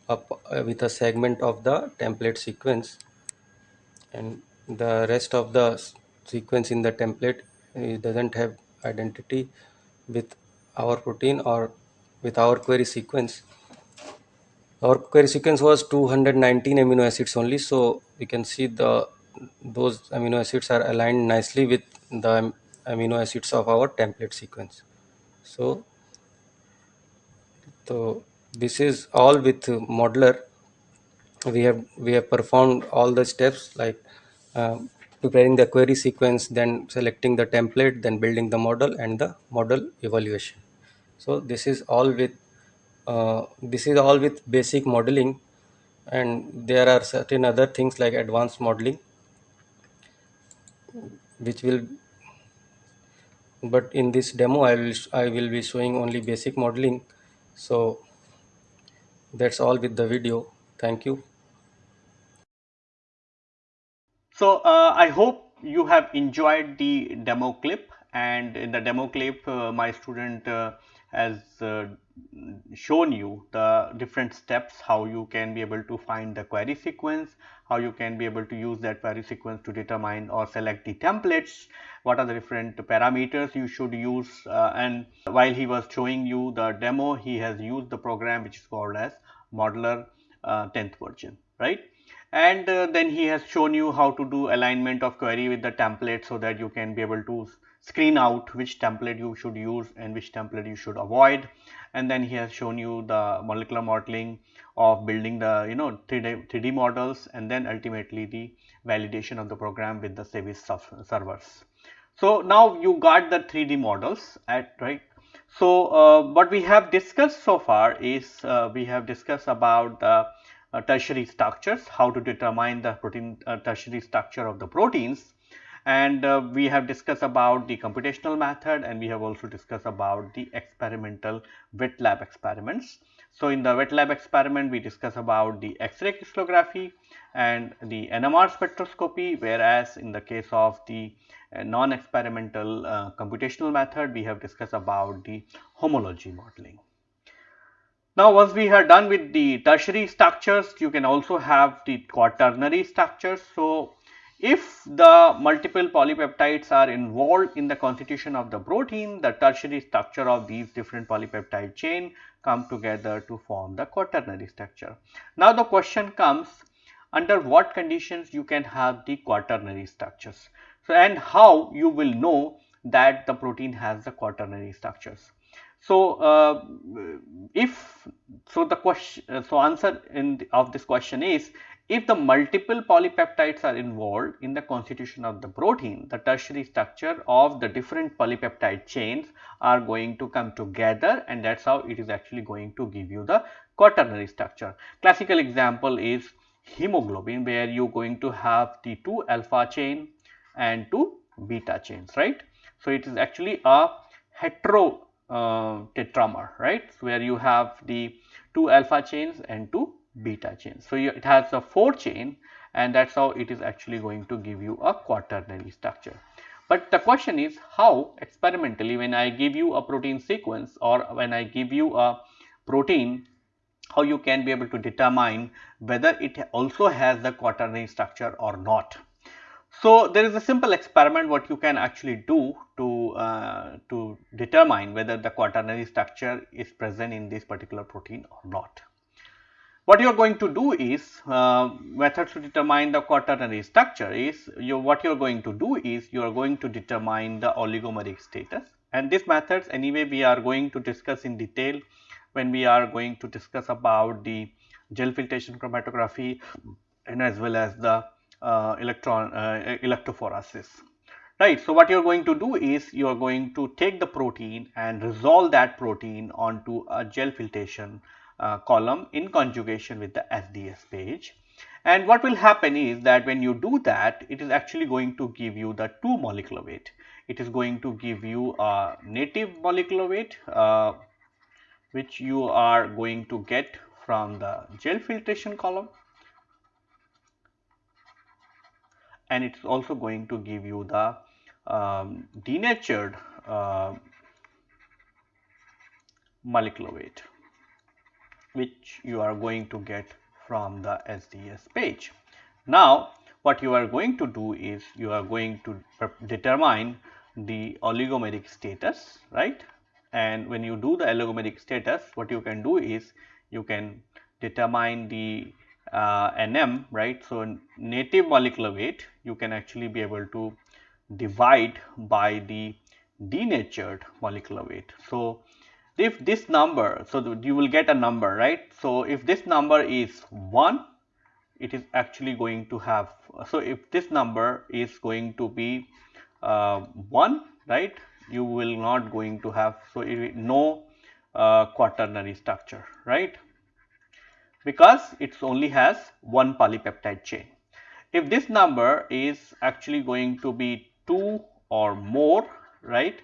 up, uh, with a segment of the template sequence. And the rest of the sequence in the template it doesn't have identity with our protein or with our query sequence. Our query sequence was 219 amino acids only so we can see the those amino acids are aligned nicely with the amino acids of our template sequence. So so this is all with Modeller we have we have performed all the steps like uh, preparing the query sequence then selecting the template then building the model and the model evaluation. So this is all with uh, this is all with basic modeling and there are certain other things like advanced modeling which will but in this demo I will I will be showing only basic modeling so That's all with the video. Thank you. So uh, I hope you have enjoyed the demo clip and in the demo clip uh, my student uh, has uh, shown you the different steps how you can be able to find the query sequence, how you can be able to use that query sequence to determine or select the templates, what are the different parameters you should use uh, and while he was showing you the demo he has used the program which is called as Modeller 10th uh, version right? And uh, then he has shown you how to do alignment of query with the template so that you can be able to screen out which template you should use and which template you should avoid and then he has shown you the molecular modeling of building the you know 3D, 3D models and then ultimately the validation of the program with the service servers. So now you got the 3D models at right. So uh, what we have discussed so far is uh, we have discussed about the uh, tertiary structures, how to determine the protein uh, tertiary structure of the proteins and uh, we have discussed about the computational method and we have also discussed about the experimental wet lab experiments. So, in the wet lab experiment we discuss about the X-ray crystallography and the NMR spectroscopy whereas in the case of the uh, non-experimental uh, computational method we have discussed about the homology modeling. Now, once we are done with the tertiary structures, you can also have the quaternary structures. So, if the multiple polypeptides are involved in the constitution of the protein, the tertiary structure of these different polypeptide chain come together to form the quaternary structure. Now, the question comes under what conditions you can have the quaternary structures. So, and how you will know that the protein has the quaternary structures. So, uh, if so the question so answer in the, of this question is if the multiple polypeptides are involved in the constitution of the protein the tertiary structure of the different polypeptide chains are going to come together and that is how it is actually going to give you the quaternary structure. Classical example is hemoglobin where you are going to have the two alpha chain and two beta chains right. So, it is actually a hetero uh, tetramer, right, where you have the two alpha chains and two beta chain. So, you, it has a 4 chain and that is how it is actually going to give you a quaternary structure. But the question is how experimentally when I give you a protein sequence or when I give you a protein how you can be able to determine whether it also has the quaternary structure or not. So, there is a simple experiment what you can actually do to, uh, to determine whether the quaternary structure is present in this particular protein or not. What you are going to do is uh, methods to determine the quaternary structure is you what you are going to do is you are going to determine the oligomeric status and these methods anyway we are going to discuss in detail when we are going to discuss about the gel filtration chromatography and as well as the uh, electron uh, electrophoresis right. So, what you are going to do is you are going to take the protein and resolve that protein onto a gel filtration uh, column in conjugation with the SDS page. And what will happen is that when you do that, it is actually going to give you the two molecular weight. It is going to give you a native molecular weight, uh, which you are going to get from the gel filtration column and it is also going to give you the um, denatured uh, molecular weight which you are going to get from the SDS page. Now, what you are going to do is you are going to determine the oligomeric status right and when you do the oligomeric status what you can do is you can determine the uh, NM right. So, native molecular weight you can actually be able to divide by the denatured molecular weight. So, if this number so you will get a number right. So, if this number is 1 it is actually going to have so if this number is going to be uh, 1 right you will not going to have so no uh, quaternary structure right because it only has one polypeptide chain. If this number is actually going to be 2 or more right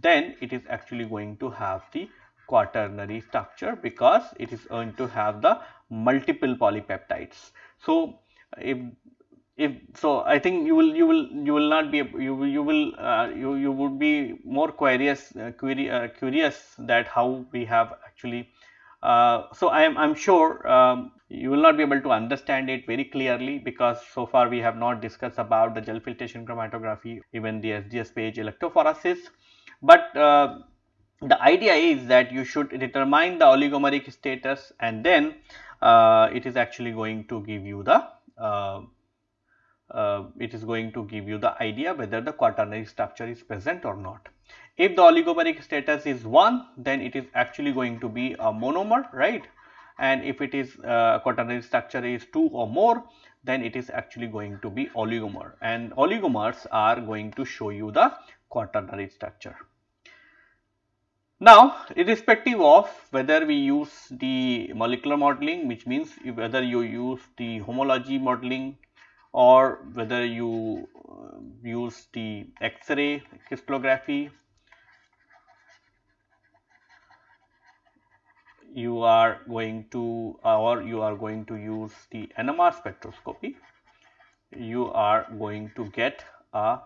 then it is actually going to have the quaternary structure because it is going to have the multiple polypeptides. So, if if so I think you will you will you will not be you will you will uh, you you would be more curious uh, query, uh, curious that how we have actually uh, so I am I'm sure um, you will not be able to understand it very clearly because so far we have not discussed about the gel filtration chromatography even the SDS page electrophoresis but uh, the idea is that you should determine the oligomeric status and then uh, it is actually going to give you the uh, uh, it is going to give you the idea whether the quaternary structure is present or not. If the oligomeric status is 1 then it is actually going to be a monomer right and if it is uh, quaternary structure is 2 or more then it is actually going to be oligomer and oligomers are going to show you the quaternary structure. Now, irrespective of whether we use the molecular modeling which means whether you use the homology modeling or whether you uh, use the X-ray crystallography, you are going to or you are going to use the NMR spectroscopy, you are going to get a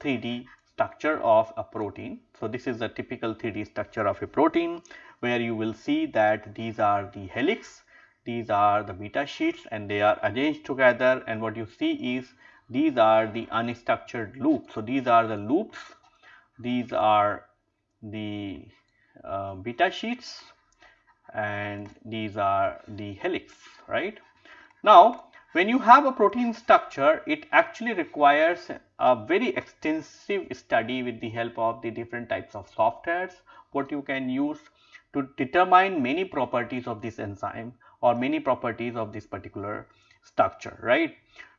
3D structure of a protein. So, this is the typical 3D structure of a protein where you will see that these are the helix, these are the beta sheets and they are arranged together and what you see is these are the unstructured loops. So, these are the loops, these are the uh, beta sheets and these are the helix, right. Now, when you have a protein structure, it actually requires a very extensive study with the help of the different types of softwares, what you can use to determine many properties of this enzyme or many properties of this particular structure, right.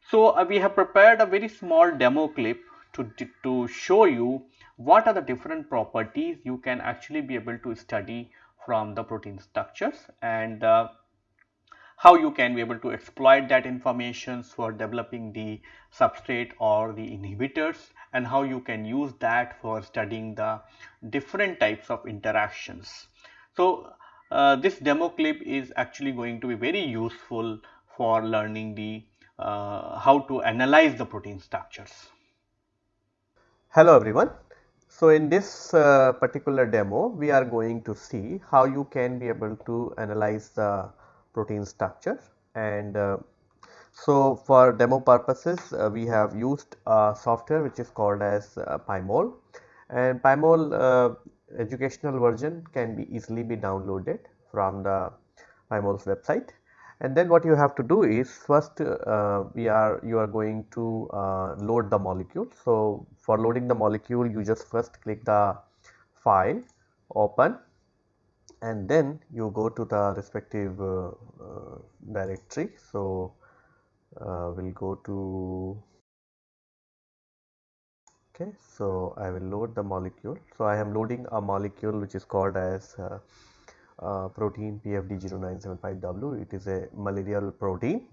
So, uh, we have prepared a very small demo clip to, to show you what are the different properties you can actually be able to study from the protein structures and uh, how you can be able to exploit that information for developing the substrate or the inhibitors and how you can use that for studying the different types of interactions. So, uh, this demo clip is actually going to be very useful for learning the uh, how to analyze the protein structures. Hello everyone. So, in this uh, particular demo we are going to see how you can be able to analyze the protein structure. And uh, so for demo purposes uh, we have used a software which is called as uh, PyMol. And PyMol uh, educational version can be easily be downloaded from the PyMol's website and then what you have to do is first uh, we are you are going to uh, load the molecule. So, for loading the molecule you just first click the file open and then you go to the respective uh, uh, directory. So, uh, we will go to okay. So, I will load the molecule. So, I am loading a molecule which is called as uh, uh, protein PFD0975W. It is a malarial protein.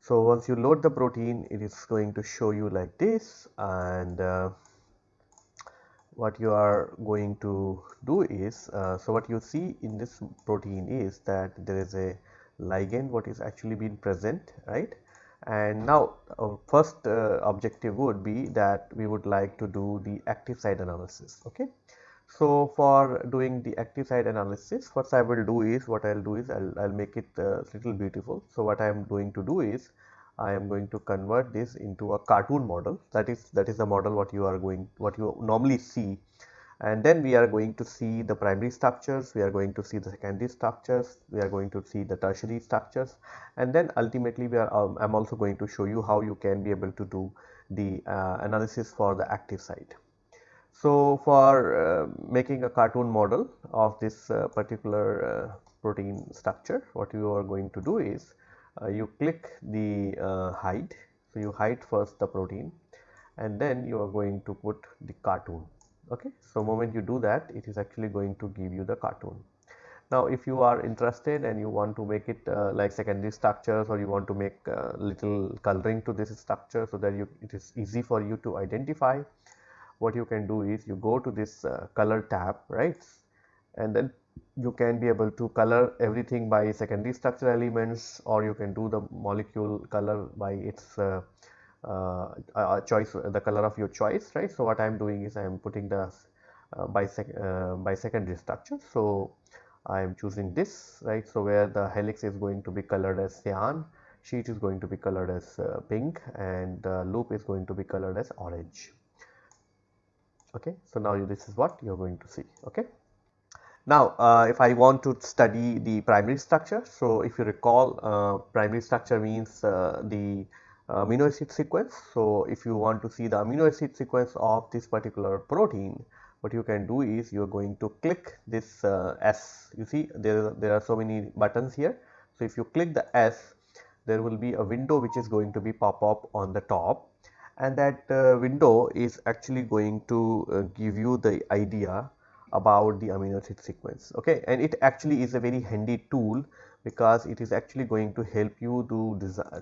So, once you load the protein it is going to show you like this and uh, what you are going to do is uh, so what you see in this protein is that there is a ligand what is actually been present right and now our first uh, objective would be that we would like to do the active site analysis okay so for doing the active site analysis what I will do is what I'll do is I'll, I'll make it uh, little beautiful. So what I am going to do is I am going to convert this into a cartoon model. That is that is the model what you are going what you normally see. And then we are going to see the primary structures we are going to see the secondary structures we are going to see the tertiary structures. And then ultimately we are um, I'm also going to show you how you can be able to do the uh, analysis for the active site. So, for uh, making a cartoon model of this uh, particular uh, protein structure what you are going to do is uh, you click the uh, hide. So, you hide first the protein and then you are going to put the cartoon. Okay. So, moment you do that it is actually going to give you the cartoon. Now, if you are interested and you want to make it uh, like secondary structures or you want to make little coloring to this structure so that you it is easy for you to identify what you can do is you go to this uh, color tab right? And then you can be able to color everything by secondary structure elements or you can do the molecule color by its uh, uh, choice the color of your choice right? So what i am doing is i am putting the uh, by sec uh, by secondary structure. So i am choosing this right? So where the helix is going to be colored as cyan sheet is going to be colored as uh, pink and the loop is going to be colored as orange okay so now you, this is what you're going to see okay now, uh, if I want to study the primary structure, so if you recall, uh, primary structure means uh, the amino acid sequence. So, if you want to see the amino acid sequence of this particular protein, what you can do is you are going to click this uh, S. You see, there, there are so many buttons here. So, if you click the S, there will be a window which is going to be pop up on the top and that uh, window is actually going to uh, give you the idea about the amino acid sequence okay? And it actually is a very handy tool because it is actually going to help you to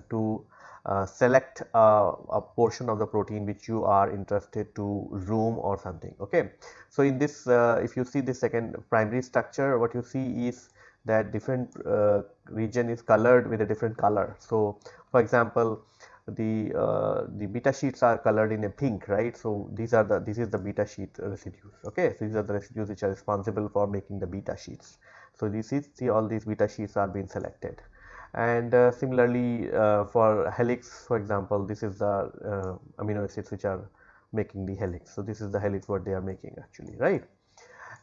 to uh, select uh, a portion of the protein which you are interested to zoom or something okay? So in this uh, if you see the second primary structure what you see is that different uh, region is colored with a different color. So for example the uh, the beta sheets are colored in a pink right? So these are the this is the beta sheet residues okay? So these are the residues which are responsible for making the beta sheets. So this is see all these beta sheets are being selected. And uh, similarly uh, for helix for example this is the uh, amino acids which are making the helix. So this is the helix what they are making actually right?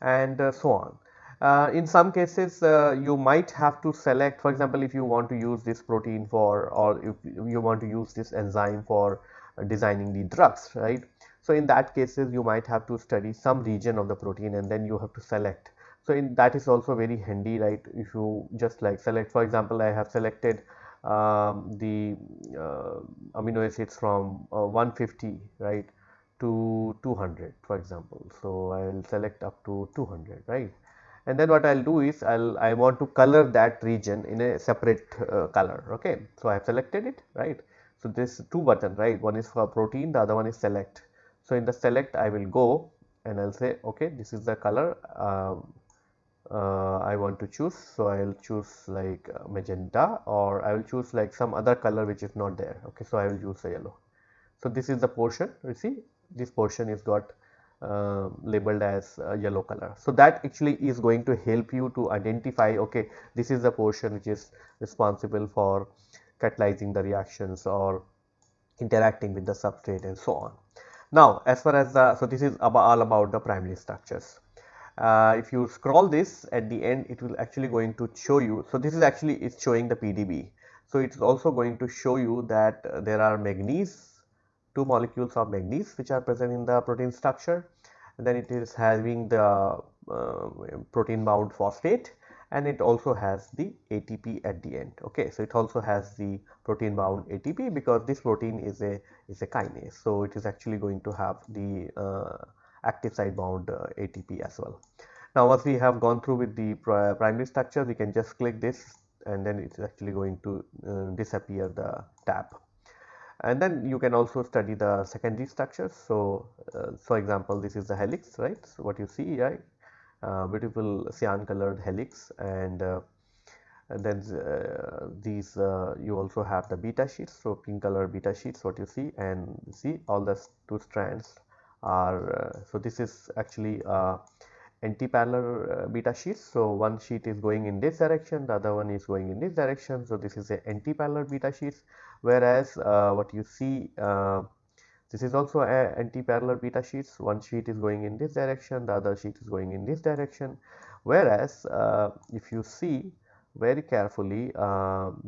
And uh, so on uh, in some cases uh, you might have to select for example if you want to use this protein for or if you want to use this enzyme for designing the drugs right? So in that cases you might have to study some region of the protein and then you have to select. So in that is also very handy right? If you just like select for example I have selected um, the uh, amino acids from uh, 150 right to 200 for example. So I will select up to 200 right and then what I'll do is I'll I want to color that region in a separate uh, color okay? So I have selected it right? So this two button right? One is for protein the other one is select. So in the select I will go and I'll say okay this is the color um, uh, I want to choose. So I will choose like magenta or I will choose like some other color which is not there okay? So I will use a yellow. So this is the portion you see? This portion is got uh, labeled as uh, yellow color. So that actually is going to help you to identify okay this is the portion which is responsible for catalyzing the reactions or interacting with the substrate and so on. Now as far as the so this is about all about the primary structures. Uh, if you scroll this at the end it will actually going to show you so this is actually is showing the PDB. So it is also going to show you that there are manganese two molecules of manganese which are present in the protein structure then it is having the uh, protein bound phosphate and it also has the ATP at the end. Okay so it also has the protein bound ATP because this protein is a is a kinase. So it is actually going to have the uh, active site bound uh, ATP as well. Now once we have gone through with the primary structure we can just click this and then it is actually going to uh, disappear the tab and then you can also study the secondary structures. So, uh, for example, this is the helix, right? So, what you see, right? Uh, beautiful cyan colored helix and, uh, and then uh, these uh, you also have the beta sheets. So, pink color beta sheets what you see and see all the two strands are uh, so this is actually anti-parallel beta sheets. So, one sheet is going in this direction, the other one is going in this direction. So, this is a anti-parallel beta sheets whereas uh, what you see uh, this is also a anti-parallel beta sheets. One sheet is going in this direction the other sheet is going in this direction. Whereas uh, if you see very carefully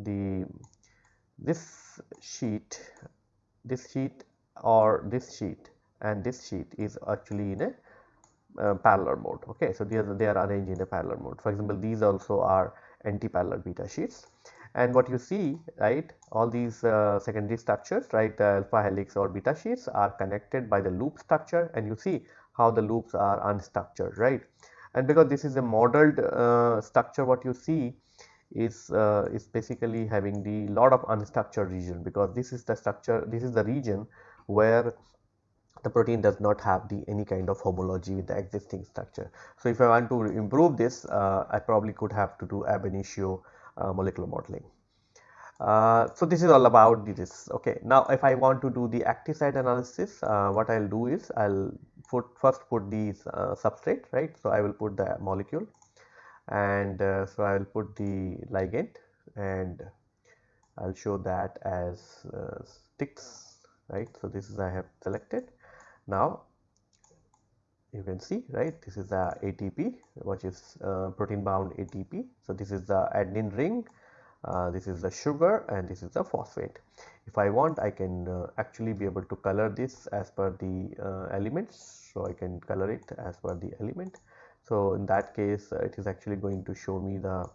the this sheet this sheet or this sheet and this sheet is actually in a uh, parallel mode. Okay so they are, they are arranged in a parallel mode. For example these also are anti-parallel beta sheets and what you see right all these uh, secondary structures right the alpha helix or beta sheets are connected by the loop structure and you see how the loops are unstructured right and because this is a modeled uh, structure what you see is uh, is basically having the lot of unstructured region because this is the structure this is the region where the protein does not have the any kind of homology with the existing structure. So, if I want to improve this uh, I probably could have to do ab initio uh, molecular modeling. Uh, so, this is all about this okay. Now, if I want to do the active site analysis uh, what I will do is I will put first put the uh, substrate right. So, I will put the molecule and uh, so I will put the ligand and I will show that as sticks right. So, this is I have selected now you can see right this is the ATP which is uh, protein bound ATP. So, this is the adenine ring uh, this is the sugar and this is the phosphate. If I want I can uh, actually be able to color this as per the uh, elements. So, I can color it as per the element. So, in that case uh, it is actually going to show me the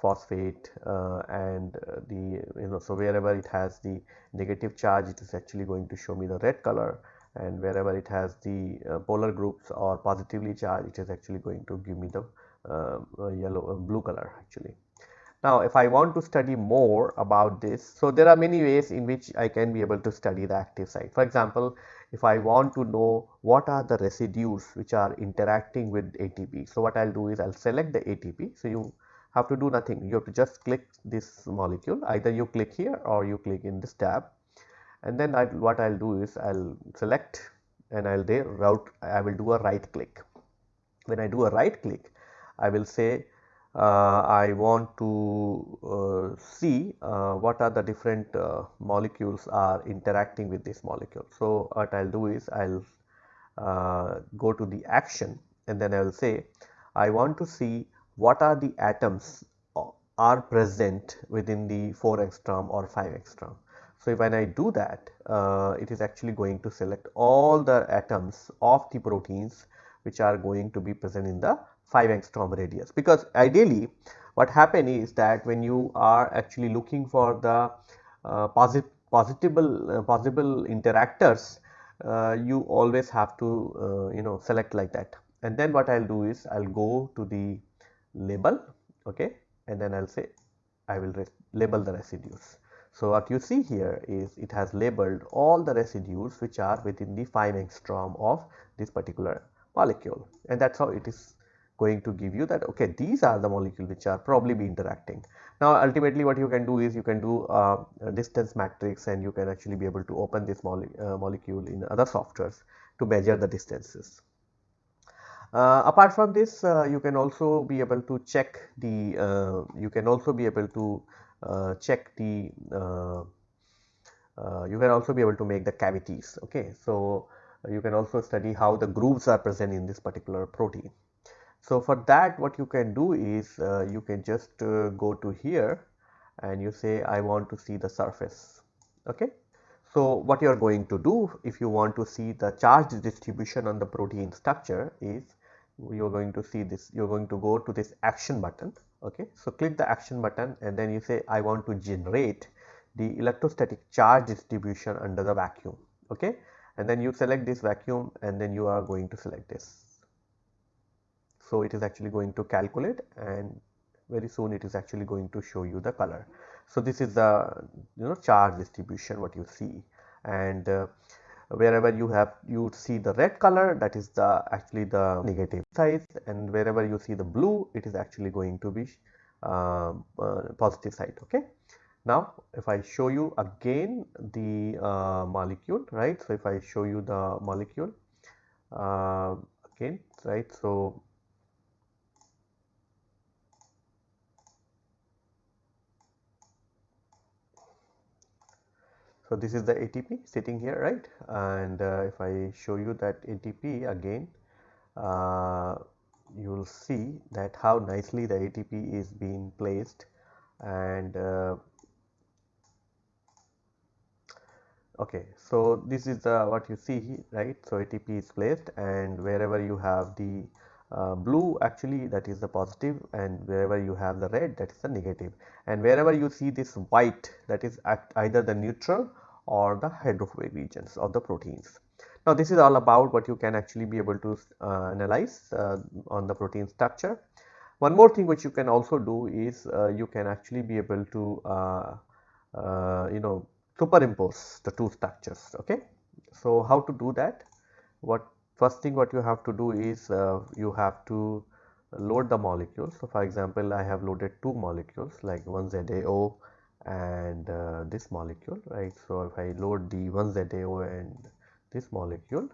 phosphate uh, and the you know so wherever it has the negative charge it is actually going to show me the red color and wherever it has the uh, polar groups or positively charged it is actually going to give me the uh, yellow uh, blue color actually. Now if I want to study more about this so there are many ways in which I can be able to study the active site. For example if I want to know what are the residues which are interacting with ATP. So what I'll do is I'll select the ATP. So you have to do nothing you have to just click this molecule either you click here or you click in this tab and then I, what I'll do is I'll select and I'll there route I will do a right click. When I do a right click I will say uh, I want to uh, see uh, what are the different uh, molecules are interacting with this molecule. So, what I will do is I will uh, go to the action and then I will say I want to see what are the atoms uh, are present within the 4 angstrom or 5 angstrom. So, when I do that, uh, it is actually going to select all the atoms of the proteins which are going to be present in the 5 angstrom radius. Because ideally, what happen is that when you are actually looking for the uh, posit possible uh, possible interactors, uh, you always have to uh, you know select like that. And then what I'll do is I'll go to the label, okay, and then I'll say I will label the residues. So, what you see here is it has labeled all the residues which are within the 5 angstrom of this particular molecule and that is how it is going to give you that okay these are the molecules which are probably be interacting. Now ultimately what you can do is you can do uh, a distance matrix and you can actually be able to open this mole uh, molecule in other softwares to measure the distances. Uh, apart from this uh, you can also be able to check the uh, you can also be able to check the uh, uh, you can also be able to make the cavities okay? So you can also study how the grooves are present in this particular protein. So for that what you can do is you can just go to here and you say I want to see the surface okay? So what you are going to do if you want to see the charge distribution on the protein structure is you are going to see this you are going to go to this action button okay. So, click the action button and then you say I want to generate the electrostatic charge distribution under the vacuum okay and then you select this vacuum and then you are going to select this. So, it is actually going to calculate and very soon it is actually going to show you the color. So, this is the you know charge distribution what you see and uh, wherever you have you see the red color that is the actually the negative side and wherever you see the blue it is actually going to be uh, uh, positive side okay? Now if i show you again the uh, molecule right? So if i show you the molecule uh, again right? So So, this is the ATP sitting here right? And uh, if I show you that ATP again uh, you will see that how nicely the ATP is being placed. And uh, okay so this is the what you see right? So ATP is placed and wherever you have the uh, blue actually that is the positive and wherever you have the red that is the negative and wherever you see this white that is either the neutral or the hydrophobic regions of the proteins. Now this is all about what you can actually be able to uh, analyze uh, on the protein structure. One more thing which you can also do is uh, you can actually be able to uh, uh, you know superimpose the two structures okay. So how to do that? what first thing what you have to do is uh, you have to load the molecules. So, for example, I have loaded two molecules like one ZAO and uh, this molecule right. So, if I load the one ZAO and this molecule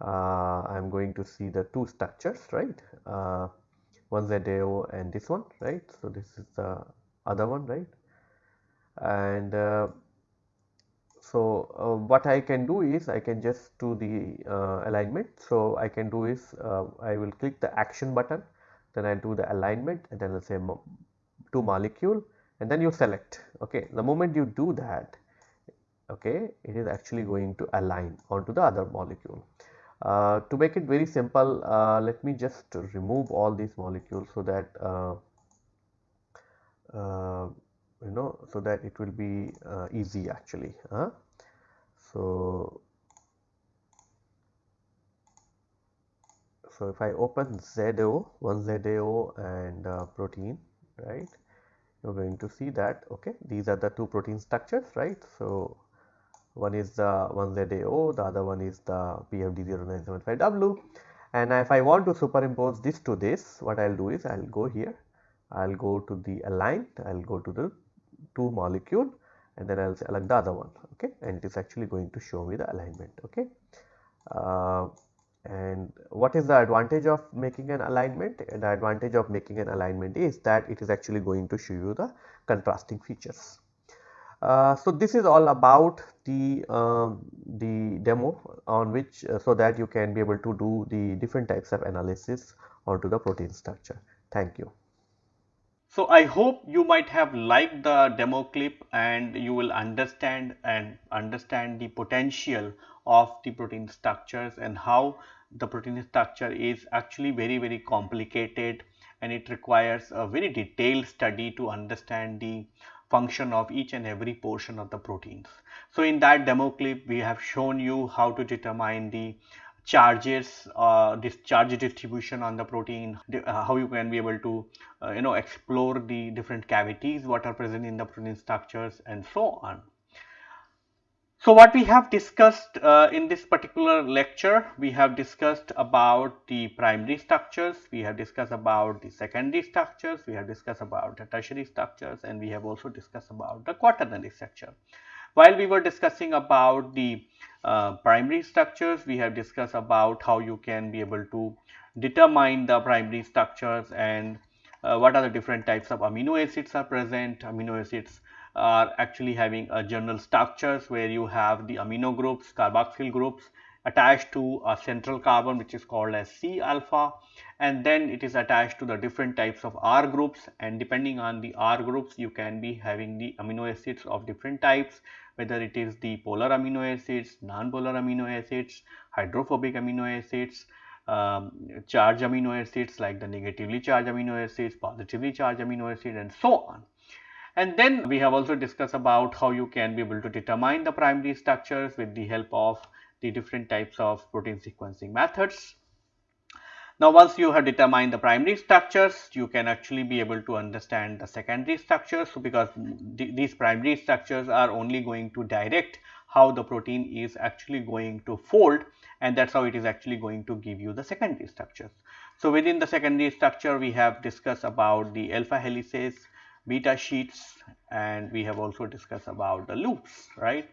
uh, I am going to see the two structures right uh, one ZAO and this one right. So, this is the other one right and uh, so uh, what I can do is I can just do the uh, alignment. So, I can do is uh, I will click the action button then I do the alignment and then I will say to molecule and then you select okay the moment you do that okay it is actually going to align onto the other molecule. Uh, to make it very simple uh, let me just remove all these molecules so that uh you know so that it will be uh, easy actually huh? so so if I open ZAO one ZAO and uh, protein right? You're going to see that okay these are the two protein structures right? So one is the one ZAO the other one is the PFD0975W and if I want to superimpose this to this what I'll do is I'll go here. I'll go to the align I'll go to the two molecule and then I'll select the other one okay? And it is actually going to show me the alignment okay? Uh, and what is the advantage of making an alignment? The advantage of making an alignment is that it is actually going to show you the contrasting features. Uh, so this is all about the uh, the demo on which uh, so that you can be able to do the different types of analysis onto the protein structure. Thank you so I hope you might have liked the demo clip and you will understand and understand the potential of the protein structures and how the protein structure is actually very very complicated and it requires a very detailed study to understand the function of each and every portion of the proteins. So in that demo clip we have shown you how to determine the charges uh, this charge distribution on the protein uh, how you can be able to uh, you know explore the different cavities what are present in the protein structures and so on. So what we have discussed uh, in this particular lecture we have discussed about the primary structures we have discussed about the secondary structures we have discussed about the tertiary structures and we have also discussed about the quaternary structure while we were discussing about the uh, primary structures, we have discussed about how you can be able to determine the primary structures and uh, what are the different types of amino acids are present. Amino acids are actually having a general structures where you have the amino groups, carboxyl groups attached to a central carbon which is called as C alpha and then it is attached to the different types of R groups and depending on the R groups you can be having the amino acids of different types whether it is the polar amino acids, non-polar amino acids, hydrophobic amino acids, um, charged amino acids like the negatively charged amino acids, positively charged amino acids and so on. And then we have also discussed about how you can be able to determine the primary structures with the help of the different types of protein sequencing methods. Now, once you have determined the primary structures, you can actually be able to understand the secondary structures. Because th these primary structures are only going to direct how the protein is actually going to fold and that is how it is actually going to give you the secondary structures. So, within the secondary structure, we have discussed about the alpha helices, beta sheets and we have also discussed about the loops, right.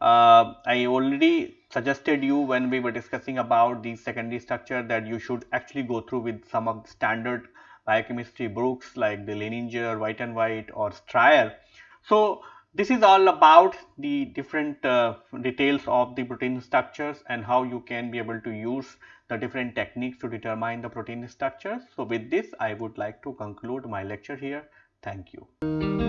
Uh, I already suggested you when we were discussing about the secondary structure that you should actually go through with some of the standard biochemistry books like the Lehninger, Voet and Voet or Stryer. So, this is all about the different uh, details of the protein structures and how you can be able to use the different techniques to determine the protein structures. So, with this I would like to conclude my lecture here. Thank you.